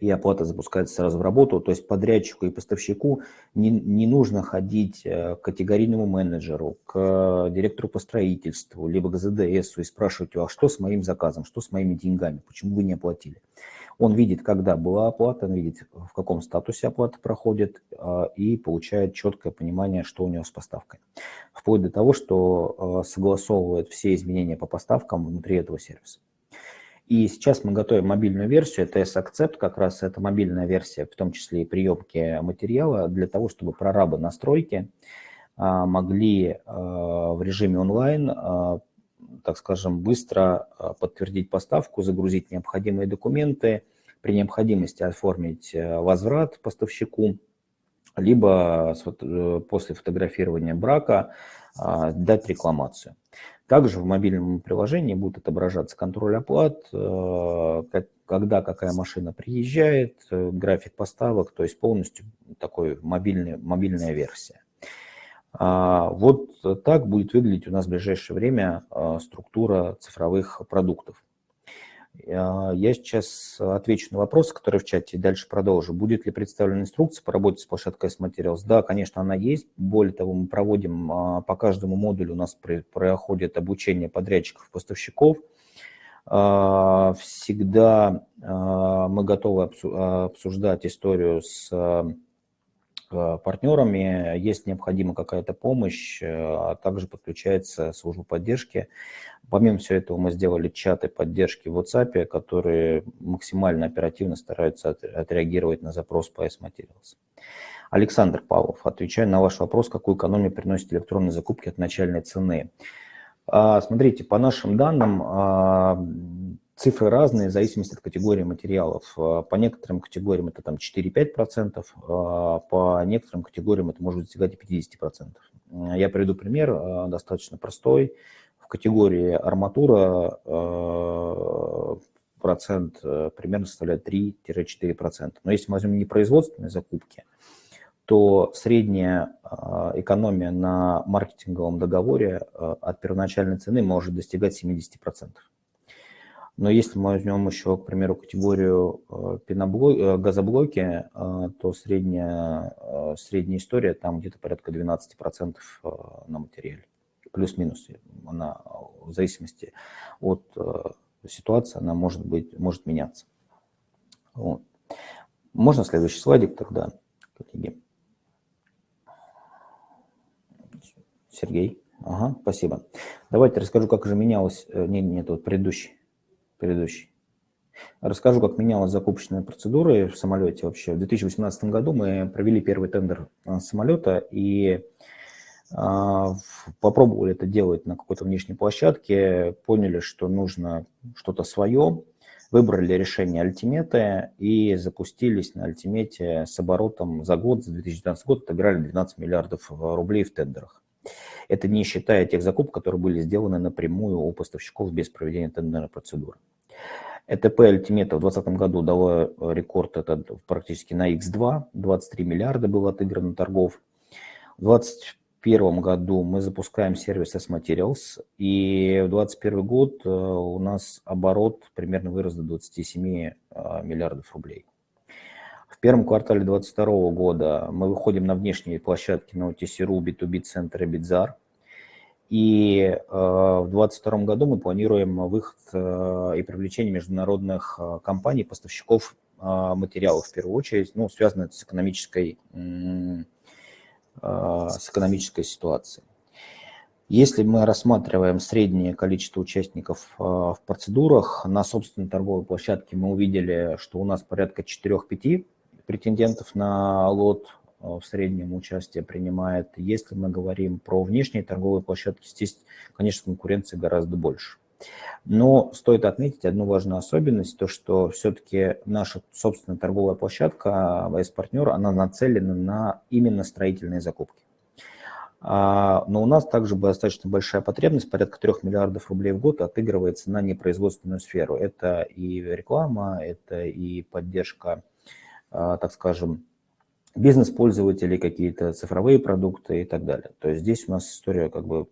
и оплата запускается сразу в работу. То есть подрядчику и поставщику не, не нужно ходить э, к категорийному менеджеру, к директору по строительству, либо к ЗДСу и спрашивать, а что с моим заказом, что с моими деньгами, почему вы не оплатили. Он видит, когда была оплата, он видит, в каком статусе оплата проходит а, и получает четкое понимание, что у него с поставкой. Вплоть до того, что а, согласовывает все изменения по поставкам внутри этого сервиса. И сейчас мы готовим мобильную версию, это S-Accept, как раз это мобильная версия, в том числе и приемки материала, для того, чтобы прорабы настройки а, могли в режиме онлайн так скажем, быстро а, подтвердить поставку, загрузить необходимые документы, при необходимости оформить э, возврат поставщику, либо э, после фотографирования брака а, дать рекламацию. Также в мобильном приложении будет отображаться контроль оплат, э, когда какая машина приезжает, график поставок, то есть полностью такой мобильный, мобильная версия. А, вот так будет выглядеть у нас в ближайшее время а, структура цифровых продуктов. А, я сейчас отвечу на вопросы, которые в чате, и дальше продолжу. Будет ли представлена инструкция по работе с площадкой S-Materials? Да, конечно, она есть. Более того, мы проводим по каждому модулю, у нас проходит обучение подрядчиков, поставщиков. Всегда мы готовы обсуждать историю с партнерами, есть необходима какая-то помощь, э, а также подключается служба поддержки. Помимо всего этого мы сделали чаты поддержки в WhatsApp, которые максимально оперативно стараются отреагировать на запрос по S-Materials. Александр Павлов, отвечая на ваш вопрос, какую экономию приносит электронные закупки от начальной цены. А, смотрите, по нашим данным, а, Цифры разные в зависимости от категории материалов. А, по некоторым категориям это там 4-5%, а, по некоторым категориям это может достигать и 50%. Я приведу пример, а, достаточно простой. В категории арматура процент примерно составляет 3-4%. Но если мы возьмем непроизводственные закупки, то средняя экономия на маркетинговом договоре от первоначальной цены может достигать 70%. Но если мы возьмем еще, к примеру, категорию э, э, газоблоки, э, то средняя, средняя история там где-то порядка 12% на материале. Плюс-минус. Она в зависимости от ситуации, она может, быть, может меняться. Вот. Можно следующий слайдик тогда, коллеги? Сергей. Ага, спасибо. Давайте расскажу, как же менялось, не, нет, вот предыдущий предыдущий. Расскажу, как менялась закупочная процедура в самолете вообще. В 2018 году мы провели первый тендер а, самолета и а, попробовали это делать на какой-то внешней площадке, поняли, что нужно что-то свое, выбрали решение альтиметы и запустились на альтимете с оборотом за год, за 2019 год отыграли 12 миллиардов рублей в тендерах. Это не считая тех закупок, которые были сделаны напрямую у поставщиков без проведения тендерной процедуры. ЭТП Альтимета в 2020 году дало рекорд этот практически на X2, 23 миллиарда было отыграно торгов. В 2021 году мы запускаем сервис S-Materials, и в 2021 год э, у нас оборот примерно вырос до 27 э, миллиардов рублей. В первом квартале 2022 года мы выходим на внешние площадки на OTC.ru, B2B Центр и Битзар. И э, в 2022 году мы планируем выход э, и привлечение международных э, компаний, поставщиков материалов в первую очередь, ну, связанных с экономической, с экономической ситуацией. Если мы рассматриваем среднее количество участников в процедурах, на собственной торговой площадке мы увидели, что у нас порядка 4-5 претендентов на лот э, в среднем участие принимает. Если мы говорим про внешние торговые площадки, здесь, конечно, конкуренции гораздо больше. Но стоит отметить одну важную особенность, то что все-таки наша собственная торговая площадка ВС-партнер, она нацелена на именно строительные закупки. А, но у нас также достаточно большая потребность, порядка 3 миллиардов рублей в год отыгрывается на непроизводственную сферу. Это и реклама, это и поддержка а, так скажем, бизнес-пользователей, какие-то цифровые продукты и так далее. То есть здесь у нас история как бы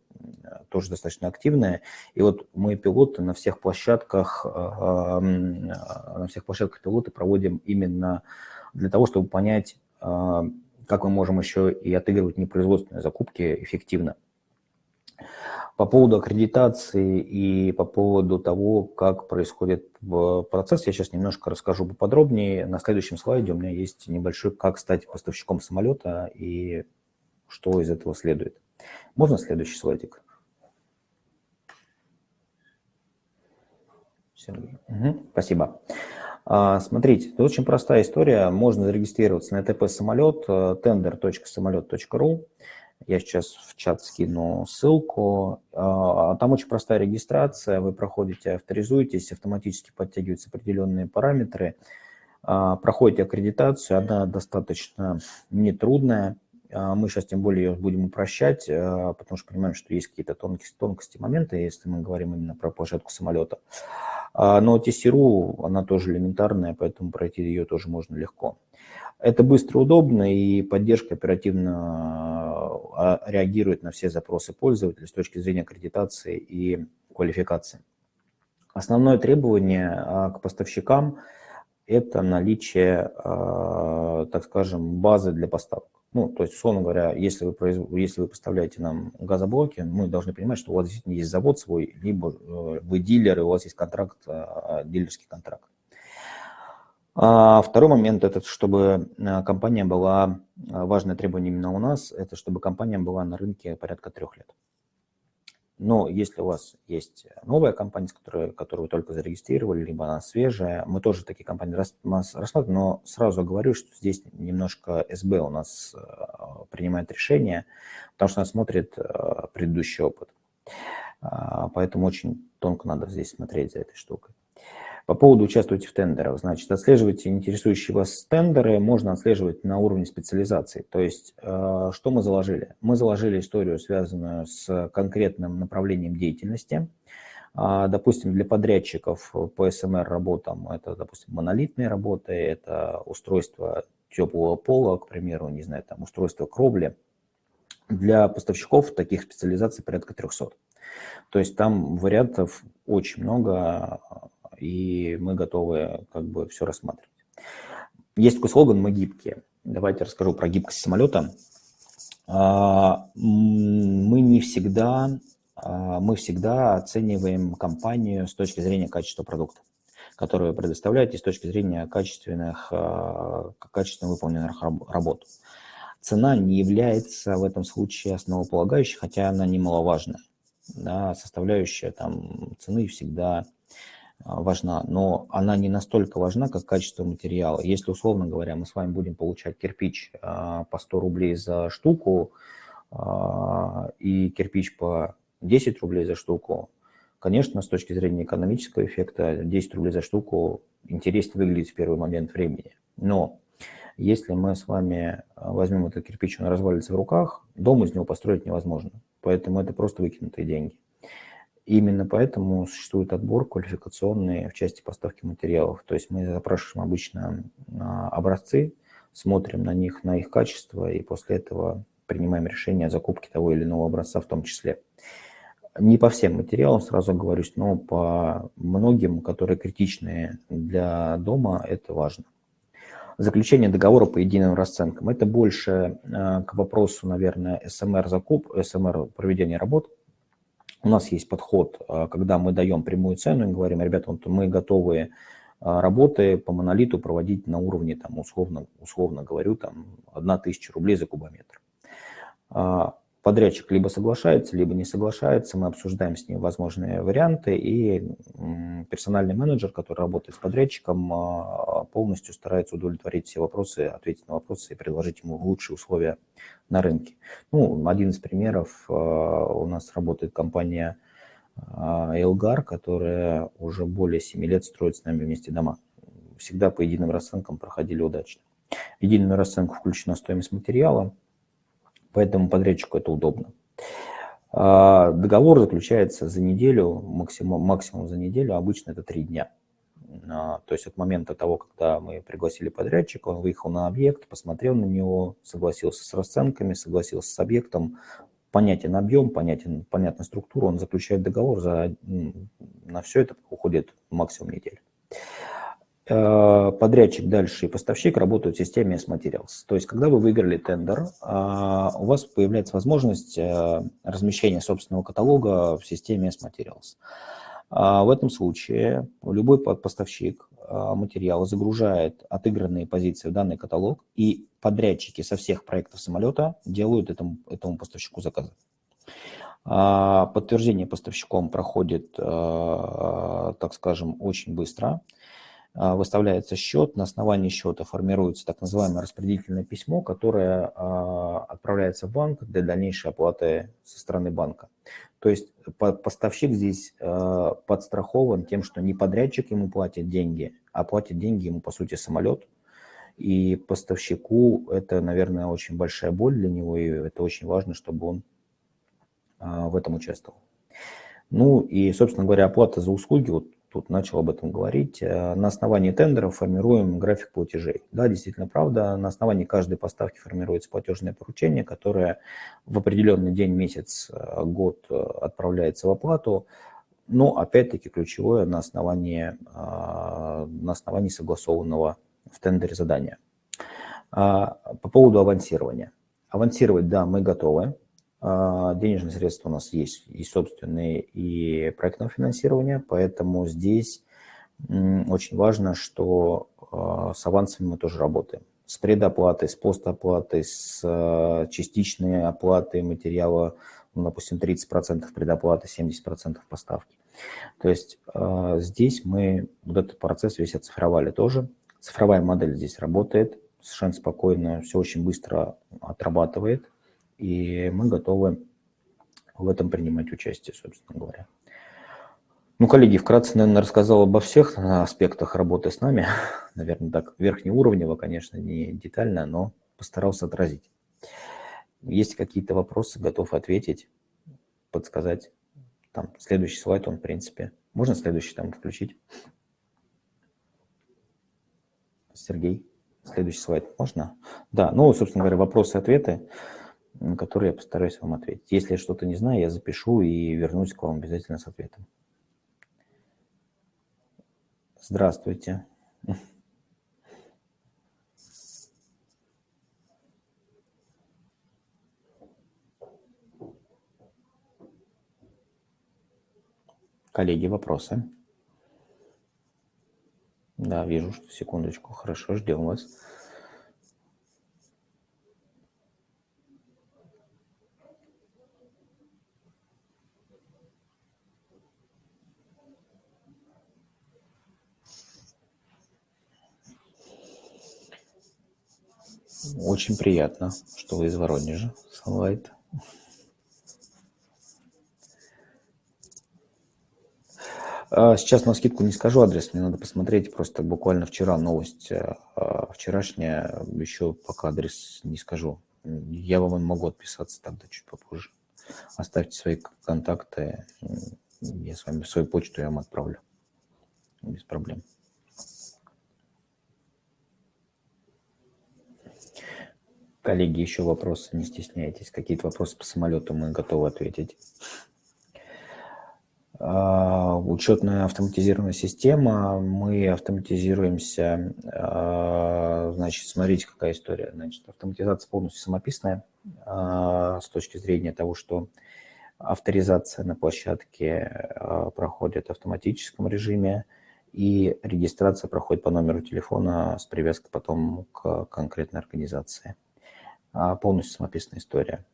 тоже достаточно активная. И вот мы пилоты на всех площадках, а, на всех площадках пилоты проводим именно для того, чтобы понять, а, как мы можем еще и отыгрывать непроизводственные закупки эффективно. По поводу аккредитации и по поводу того, как происходит процесс, я сейчас немножко расскажу поподробнее. На следующем слайде у меня есть небольшой, как стать поставщиком самолета и что из этого следует. Можно следующий слайдик? Угу, спасибо. А, смотрите, это очень простая история. Можно зарегистрироваться на ТП самолет, э, tender.самолет.ру. Я сейчас в чат скину ссылку. А, там очень простая регистрация. Вы проходите, авторизуетесь, автоматически подтягиваются определенные параметры. А, проходите аккредитацию, она достаточно нетрудная. А, мы сейчас тем более ее будем упрощать, потому что понимаем, что есть какие-то тонкости, тонкости моменты, если мы говорим именно про площадку самолета. Но TCRU, она тоже элементарная, поэтому пройти ее тоже можно легко. Это быстро, удобно, и поддержка оперативно реагирует на все запросы пользователя с точки зрения аккредитации и квалификации. Основное требование а, к поставщикам – это наличие, а, так скажем, базы для поставок. Ну, то есть, условно говоря, если вы, произв... если вы поставляете нам газоблоки, мы должны понимать, что у вас действительно есть завод свой, либо э, вы дилер, и у вас есть контракт, дилерский контракт. А второй момент – это чтобы э, компания была, э, важное требование именно у нас, это чтобы компания была на рынке порядка трех лет. Но если у вас есть новая компания, которую, которую вы только зарегистрировали, либо она свежая, мы тоже такие компании рассматриваем, но сразу говорю, что здесь немножко СБ у нас э, принимает решение, потому что она смотрит предыдущий опыт. А, поэтому очень тонко надо здесь смотреть за этой штукой. По поводу участвуйте в тендерах, значит, отслеживайте интересующие вас тендеры, можно отслеживать на уровне специализации. То есть, э, что мы заложили? Мы заложили историю, связанную с конкретным направлением деятельности. А, допустим, для подрядчиков по СМР работам это, допустим, монолитные работы, это устройство теплого пола, к примеру, не знаю, там устройство кровли. Для поставщиков таких специализаций порядка 300. То есть там вариантов очень много, и мы готовы как бы все рассматривать. Есть такой слоган «Мы гибкие». Давайте расскажу про гибкость самолета. А, мы не всегда, а, мы всегда оцениваем компанию с точки зрения качества продукта, который вы предоставляете, с точки зрения качественных, а, качественно выполненных работ. Цена не является в этом случае основополагающей, хотя она немаловажная. Да, составляющая там цены всегда важна, но она не настолько важна, как качество материала. Если, условно говоря, мы с вами будем получать кирпич а, по 100 рублей за штуку а, и кирпич по 10 рублей за штуку, конечно, с точки зрения экономического эффекта 10 рублей за штуку интереснее выглядит в первый момент времени. Но если мы с вами возьмем этот кирпич, он развалится в руках, дом из него построить невозможно. Поэтому это просто выкинутые деньги. Именно поэтому существует отбор квалификационный в части поставки материалов. То есть мы запрашиваем обычно образцы, смотрим на них, на их качество, и после этого принимаем решение о закупке того или иного образца в том числе. Не по всем материалам, сразу говорю, но по многим, которые критичны для дома, это важно. Заключение договора по единым расценкам. Это больше э, к вопросу, наверное, СМР закуп, СМР проведения работ. У нас есть подход, э, когда мы даем прямую цену и говорим, ребята, вот мы готовы э, работы по монолиту проводить на уровне, там, условно, условно говорю, там, 1000 рублей за кубометр. А, подрядчик либо соглашается, либо не соглашается, мы обсуждаем с ним возможные варианты, и персональный менеджер, который работает с подрядчиком, а, полностью старается удовлетворить все вопросы, ответить на вопросы и предложить ему лучшие условия на рынке. Ну, один из примеров, а, у нас работает компания Элгар, которая уже более 7 лет строит с нами вместе дома. Всегда по единым расценкам проходили удачно. В единую расценку включена стоимость материала, поэтому подрядчику это удобно. А, договор заключается за неделю, максимум, максимум за неделю, обычно это три дня. А, то есть от момента того, когда мы пригласили подрядчика, он выехал на объект, посмотрел на него, согласился с расценками, согласился с объектом, понятен объем, понятен, понятна структура, он заключает договор, за, на все это уходит максимум недель. Э, подрядчик дальше и поставщик работают в системе S-Materials. То есть, когда вы выиграли тендер, э, у вас появляется возможность э, размещения собственного каталога в системе S-Materials. В этом случае любой поставщик материала загружает отыгранные позиции в данный каталог, и подрядчики со всех проектов самолета делают этому, этому поставщику заказы. Подтверждение поставщиком проходит, так скажем, очень быстро – а, выставляется счет, на основании счета формируется так называемое распределительное письмо, которое а, отправляется в банк для дальнейшей оплаты со стороны банка. То есть поставщик здесь а, подстрахован тем, что не подрядчик ему платит деньги, а платит деньги ему, по сути, самолет. И поставщику это, наверное, очень большая боль для него, и это очень важно, чтобы он в этом участвовал. Ну и, собственно говоря, оплата за услуги, вот тут начал об этом говорить, э, на основании тендеров формируем график платежей. Да, действительно правда, на основании каждой поставки формируется платежное поручение, которое в определенный день, месяц, э, год э, отправляется в оплату, но опять-таки ключевое на основании, на основании согласованного в тендере задания. А, по поводу авансирования. Авансировать, да, мы готовы. А, денежные средства у нас есть и собственные, и проектного финансирования, поэтому здесь очень важно, что а, с авансами мы тоже работаем. С предоплатой, с постоплатой, с а, частичной оплатой материала, ну, допустим, 30% предоплаты, 70% поставки. То есть здесь мы вот этот процесс весь оцифровали тоже. Цифровая модель здесь работает, совершенно спокойно, все очень быстро отрабатывает и мы готовы в этом принимать участие, собственно говоря. Ну, коллеги, вкратце, наверное, рассказал обо всех аспектах работы с нами. Наверное, так верхнеуровнево, конечно, не детально, но постарался отразить. Есть какие-то вопросы, готов ответить, подсказать. Там следующий слайд, он, в принципе. Можно следующий там включить? Сергей, следующий слайд можно? Да, ну, собственно говоря, вопросы-ответы на которые я постараюсь вам ответить. Если я что-то не знаю, я запишу и вернусь к вам обязательно с ответом. Здравствуйте. Коллеги, вопросы? Да, вижу, что секундочку. Хорошо, ждем вас. Очень приятно, что вы из Воронежа, Sunlight. А, сейчас на скидку не скажу адрес, мне надо посмотреть. Просто буквально вчера новость а, вчерашняя, еще пока адрес не скажу. Я вам могу отписаться тогда чуть попозже. Оставьте свои контакты, Я с вами свою почту я вам отправлю. Без проблем. Коллеги, еще вопросы, не стесняйтесь. Какие-то вопросы по самолету мы готовы ответить. А, учетная автоматизированная система, мы автоматизируемся, а, значит, смотрите, какая история. Значит, автоматизация полностью самописная а, с точки зрения того, что авторизация на площадке проходит в автоматическом режиме, и регистрация проходит по номеру телефона с привязкой потом к конкретной организации. Полностью самописная история.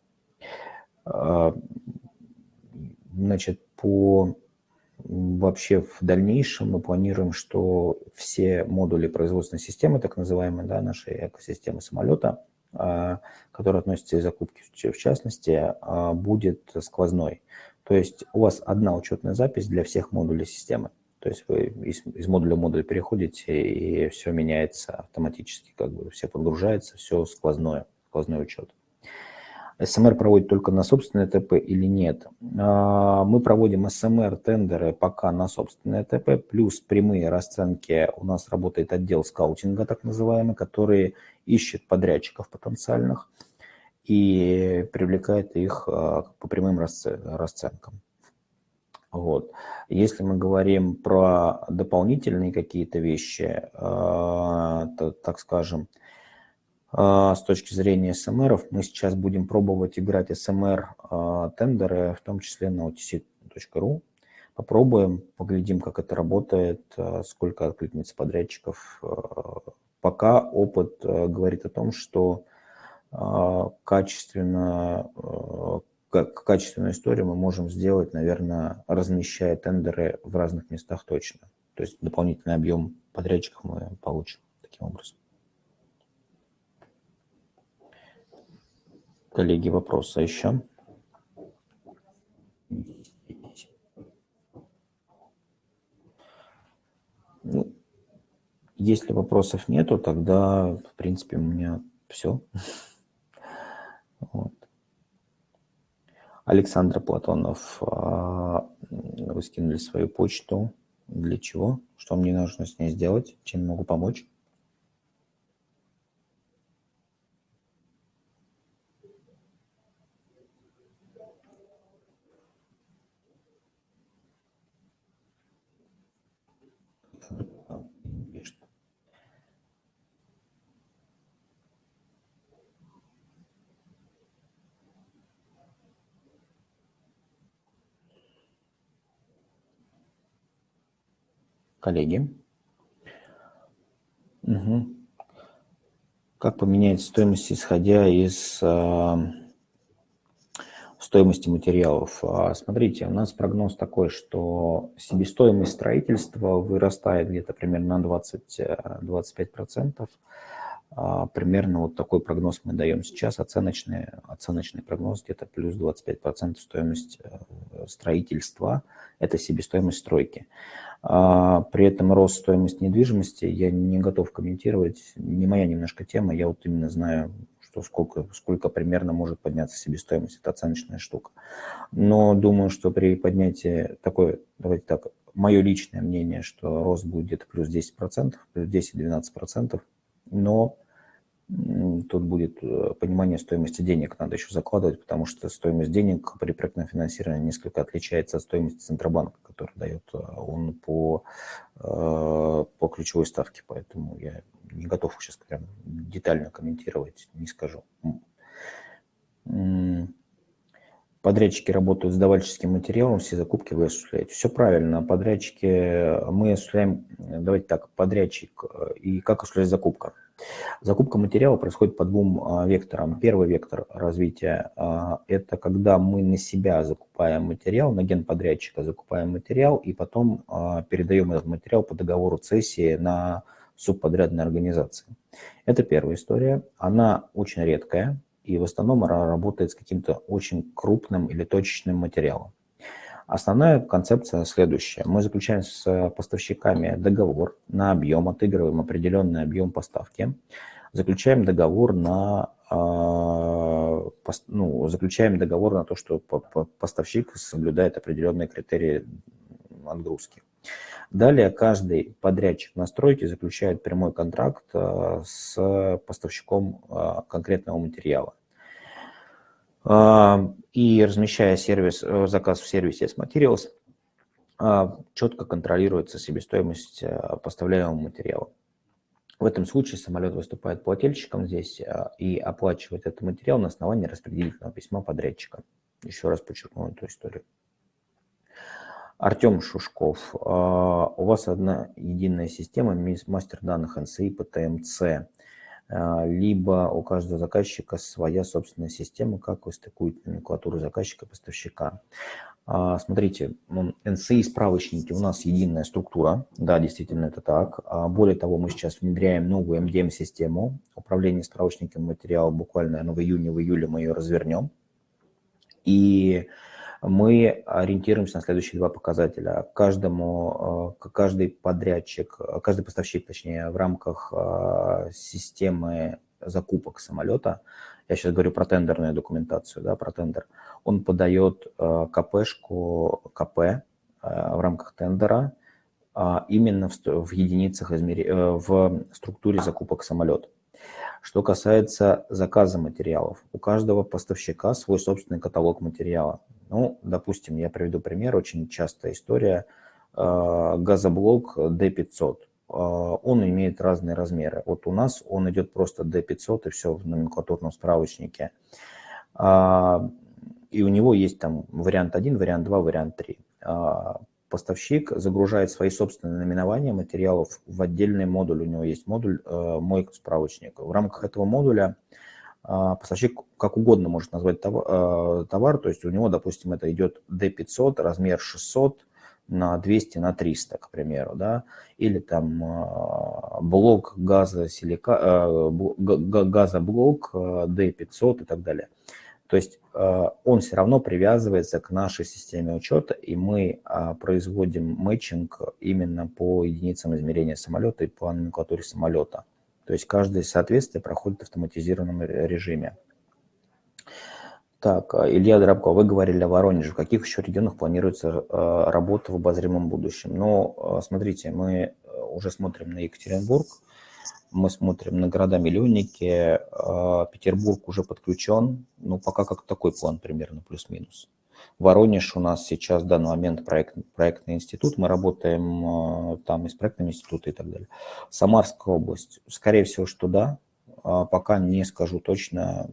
Значит, по вообще в дальнейшем мы планируем, что все модули производственной системы, так называемые, да, нашей экосистемы самолета, а, которые относятся и закупки в частности, а, будет сквозной. То есть у вас одна учетная запись для всех модулей системы. То есть вы из, из модуля в модуль переходите, и все меняется автоматически, как бы все подгружается, все сквозное, сквозной учет. СМР проводит только на собственное ТП или нет. А, мы проводим СМР-тендеры пока на собственное ТП, плюс прямые расценки. У нас работает отдел скаутинга, так называемый, который ищет подрядчиков потенциальных и привлекает их а, по прямым расценкам. Вот. Если мы говорим про дополнительные какие-то вещи, а, так скажем, с точки зрения СМРов. Мы сейчас будем пробовать играть СМР-тендеры, в том числе на otc.ru. Попробуем, поглядим, как это работает, а, сколько откликнется подрядчиков. А, пока опыт говорит о том, что качественно, как качественную историю мы можем сделать, наверное, размещая тендеры в разных местах точно. То есть дополнительный объем подрядчиков мы получим таким образом. Коллеги, вопросы еще? Ну, если вопросов нету, тогда, в принципе, у меня все. Вот. Александр Платонов, а, вы скинули свою почту. Для чего? Что мне нужно с ней сделать? Чем могу помочь? Коллеги. Угу. Как поменять стоимость, исходя из э, стоимости материалов? А, смотрите, у нас прогноз такой, что себестоимость строительства вырастает где-то примерно на 20-25%. А, примерно вот такой прогноз мы даем сейчас, оценочный, оценочный прогноз где-то плюс 25% стоимость э, строительства, это себестоимость стройки. А, при этом рост стоимости недвижимости я не готов комментировать, не моя немножко тема, я вот именно знаю, что сколько, сколько примерно может подняться себестоимость, это оценочная штука. Но думаю, что при поднятии такой, давайте так, мое личное мнение, что рост будет где-то плюс 10%, плюс 10-12%, но тут будет э, понимание стоимости денег, надо еще закладывать, потому что стоимость денег при проектном финансировании несколько отличается от стоимости Центробанка, который дает э, он по, э, по ключевой ставке, поэтому я не готов сейчас прям детально комментировать, не скажу. Подрядчики работают с давальческим материалом, все закупки вы осуществляете. Все правильно, подрядчики, мы осуществляем, давайте так, подрядчик и как осуществляется закупка. Закупка материала происходит по двум а, векторам. Первый вектор развития а, – это когда мы на себя закупаем материал, на генподрядчика закупаем материал, и потом а, передаем этот материал по договору цессии на субподрядной организации. Это первая история. Она очень редкая, и в основном работает с каким-то очень крупным или точечным материалом. Основная концепция следующая. Мы заключаем с поставщиками договор на объем, отыгрываем определенный объем поставки, заключаем договор на э, ну, заключаем договор на то, что поставщик соблюдает определенные критерии отгрузки. Далее каждый подрядчик на стройке заключает прямой контракт э, с поставщиком э, конкретного материала. Э, и размещая сервис, заказ в сервисе S-Materials, четко контролируется себестоимость поставляемого материала. В этом случае самолет выступает плательщиком здесь и оплачивает этот материал на основании распределительного письма подрядчика. Еще раз подчеркну эту историю. Артем Шушков, а, у вас одна единая система мастер данных NCI по ТМЦ, а, либо у каждого заказчика своя собственная система, как вы стыкуете номенклатуру заказчика и поставщика. А, смотрите, NCI справочники у нас единая структура, да, действительно это так. Более того, мы сейчас внедряем новую MDM-систему управления справочниками материала, буквально наверное, в июне, в июле мы ее развернем. И мы ориентируемся на следующие два показателя. Каждому, э, каждый подрядчик, каждый поставщик, точнее, в рамках э, системы закупок самолета, я сейчас говорю про тендерную документацию, да, про тендер, он подает э, КПшку, КП в рамках тендера именно в, единицах измер... в структуре закупок самолета. Что касается заказа материалов, у каждого поставщика свой собственный каталог материала. Ну, допустим, я приведу пример, очень частая история, э, газоблок D500. Э, он имеет разные размеры. Вот у нас он идет просто D500 и все в номенклатурном справочнике. А, и у него есть там вариант 1, вариант 2, вариант 3. А, поставщик загружает свои собственные наименования материалов в отдельный модуль. У него есть модуль э, «Мой справочник». В рамках этого модуля а, поставщик как угодно может назвать товар, а, товар, то есть у него, допустим, это идет D500, размер 600 на 200 на 300, к примеру, да, или там а, блок газа силика, газоблок D500 и так далее. То есть он все равно привязывается к нашей системе учета, и мы производим мэтчинг именно по единицам измерения самолета и по номенклатуре самолета. То есть каждое соответствие проходит в автоматизированном режиме. Так, а, Илья Дробко, вы говорили о Воронеже. В каких еще регионах планируется а, работа в обозримом будущем? Ну, а, смотрите, мы уже смотрим на Екатеринбург, мы смотрим на города-миллионники, Петербург уже подключен, ну, пока как такой план примерно, плюс-минус. Воронеж у нас сейчас в данный момент проект, проектный институт, мы работаем э, там и с проектным институтом и так далее. Самарская область, скорее всего, что да, а пока не скажу точно,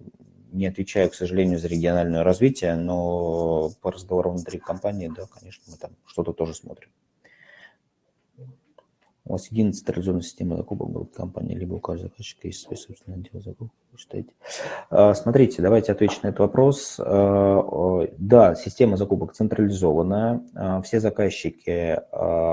не отвечаю, к сожалению, за региональное развитие, но по разговорам внутри компании, да, конечно, мы там что-то тоже смотрим. У вас единая централизованная система закупок будет компании, либо у каждого заказчика есть свой собственный отдел закупок, вы считаете? А, смотрите, давайте отвечу на этот вопрос. А, да, система закупок централизованная. А, все заказчики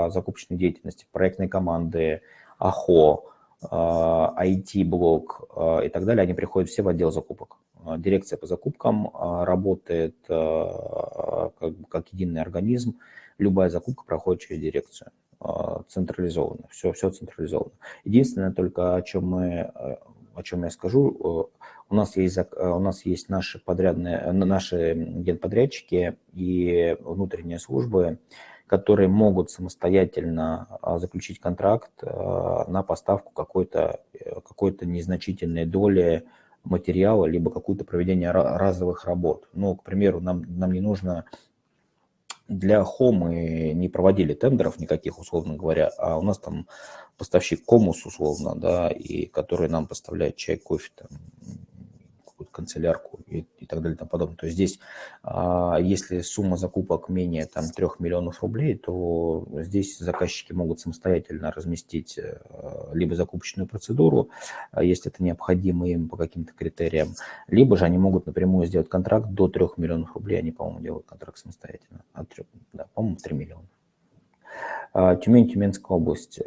закупочной деятельности, проектной команды, АХО, IT-блок и так далее, они приходят все в отдел закупок. Дирекция по закупкам работает как, как единый организм. Любая закупка проходит через дирекцию. Централизованно, все, все централизовано. Единственное только, о чем, мы, э, о чем я скажу, э, у нас есть, э, у нас есть наши, подрядные, наши генподрядчики и внутренние службы, которые могут самостоятельно а, заключить контракт на поставку какой-то какой, -то, незначительной доли материала, либо какое-то проведение разовых работ. Ну, к примеру, нам, нам не нужно для Хомы не проводили тендеров никаких, условно говоря, а у нас там поставщик Комус, условно, да, и который нам поставляет чай, кофе, там, канцелярку и, и так далее и тому подобное. То есть здесь, а, если сумма закупок менее там, 3 миллионов рублей, то здесь заказчики могут самостоятельно разместить э, либо закупочную процедуру, а если это необходимо им по каким-то критериям, либо же они могут напрямую сделать контракт до 3 миллионов рублей, они, по-моему, делают контракт самостоятельно. От 3, да, по-моему, 3 миллиона. А, Тюмень, Тюменская область.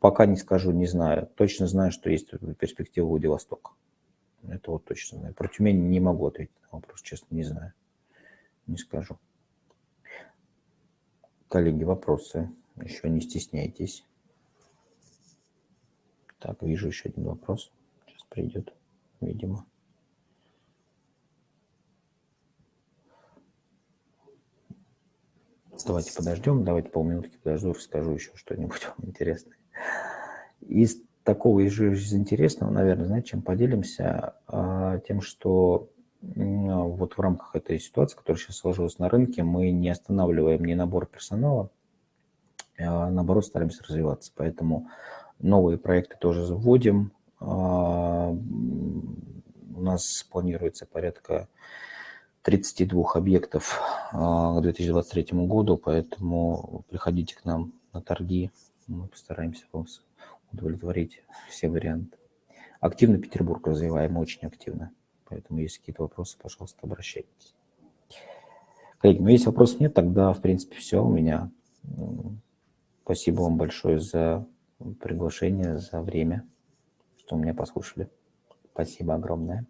Пока не скажу, не знаю. Точно знаю, что есть перспектива Владивостока. Это вот точно знаю. Про Тюмень не могу ответить на вопрос, честно, не знаю. Не скажу. Коллеги, вопросы? Еще не стесняйтесь. Так, вижу еще один вопрос. Сейчас придет, видимо. Давайте подождем, давайте полминутки подожду, расскажу еще что-нибудь вам интересное. Из такого из интересного, наверное, знаете, чем поделимся? А, тем, что вот в рамках этой ситуации, которая сейчас сложилась на рынке, мы не останавливаем ни набор персонала, а наоборот стараемся развиваться. Поэтому новые проекты тоже вводим. А, у нас планируется порядка 32 объектов а, к 2023 году, поэтому приходите к нам на торги, мы постараемся вас удовлетворить все варианты. Активно Петербург развиваем, очень активно, поэтому если какие-то вопросы, пожалуйста, обращайтесь. Коллеги, ну если вопросов нет, тогда, в принципе, все у меня. Спасибо вам большое за приглашение, за время, что меня послушали. Спасибо огромное.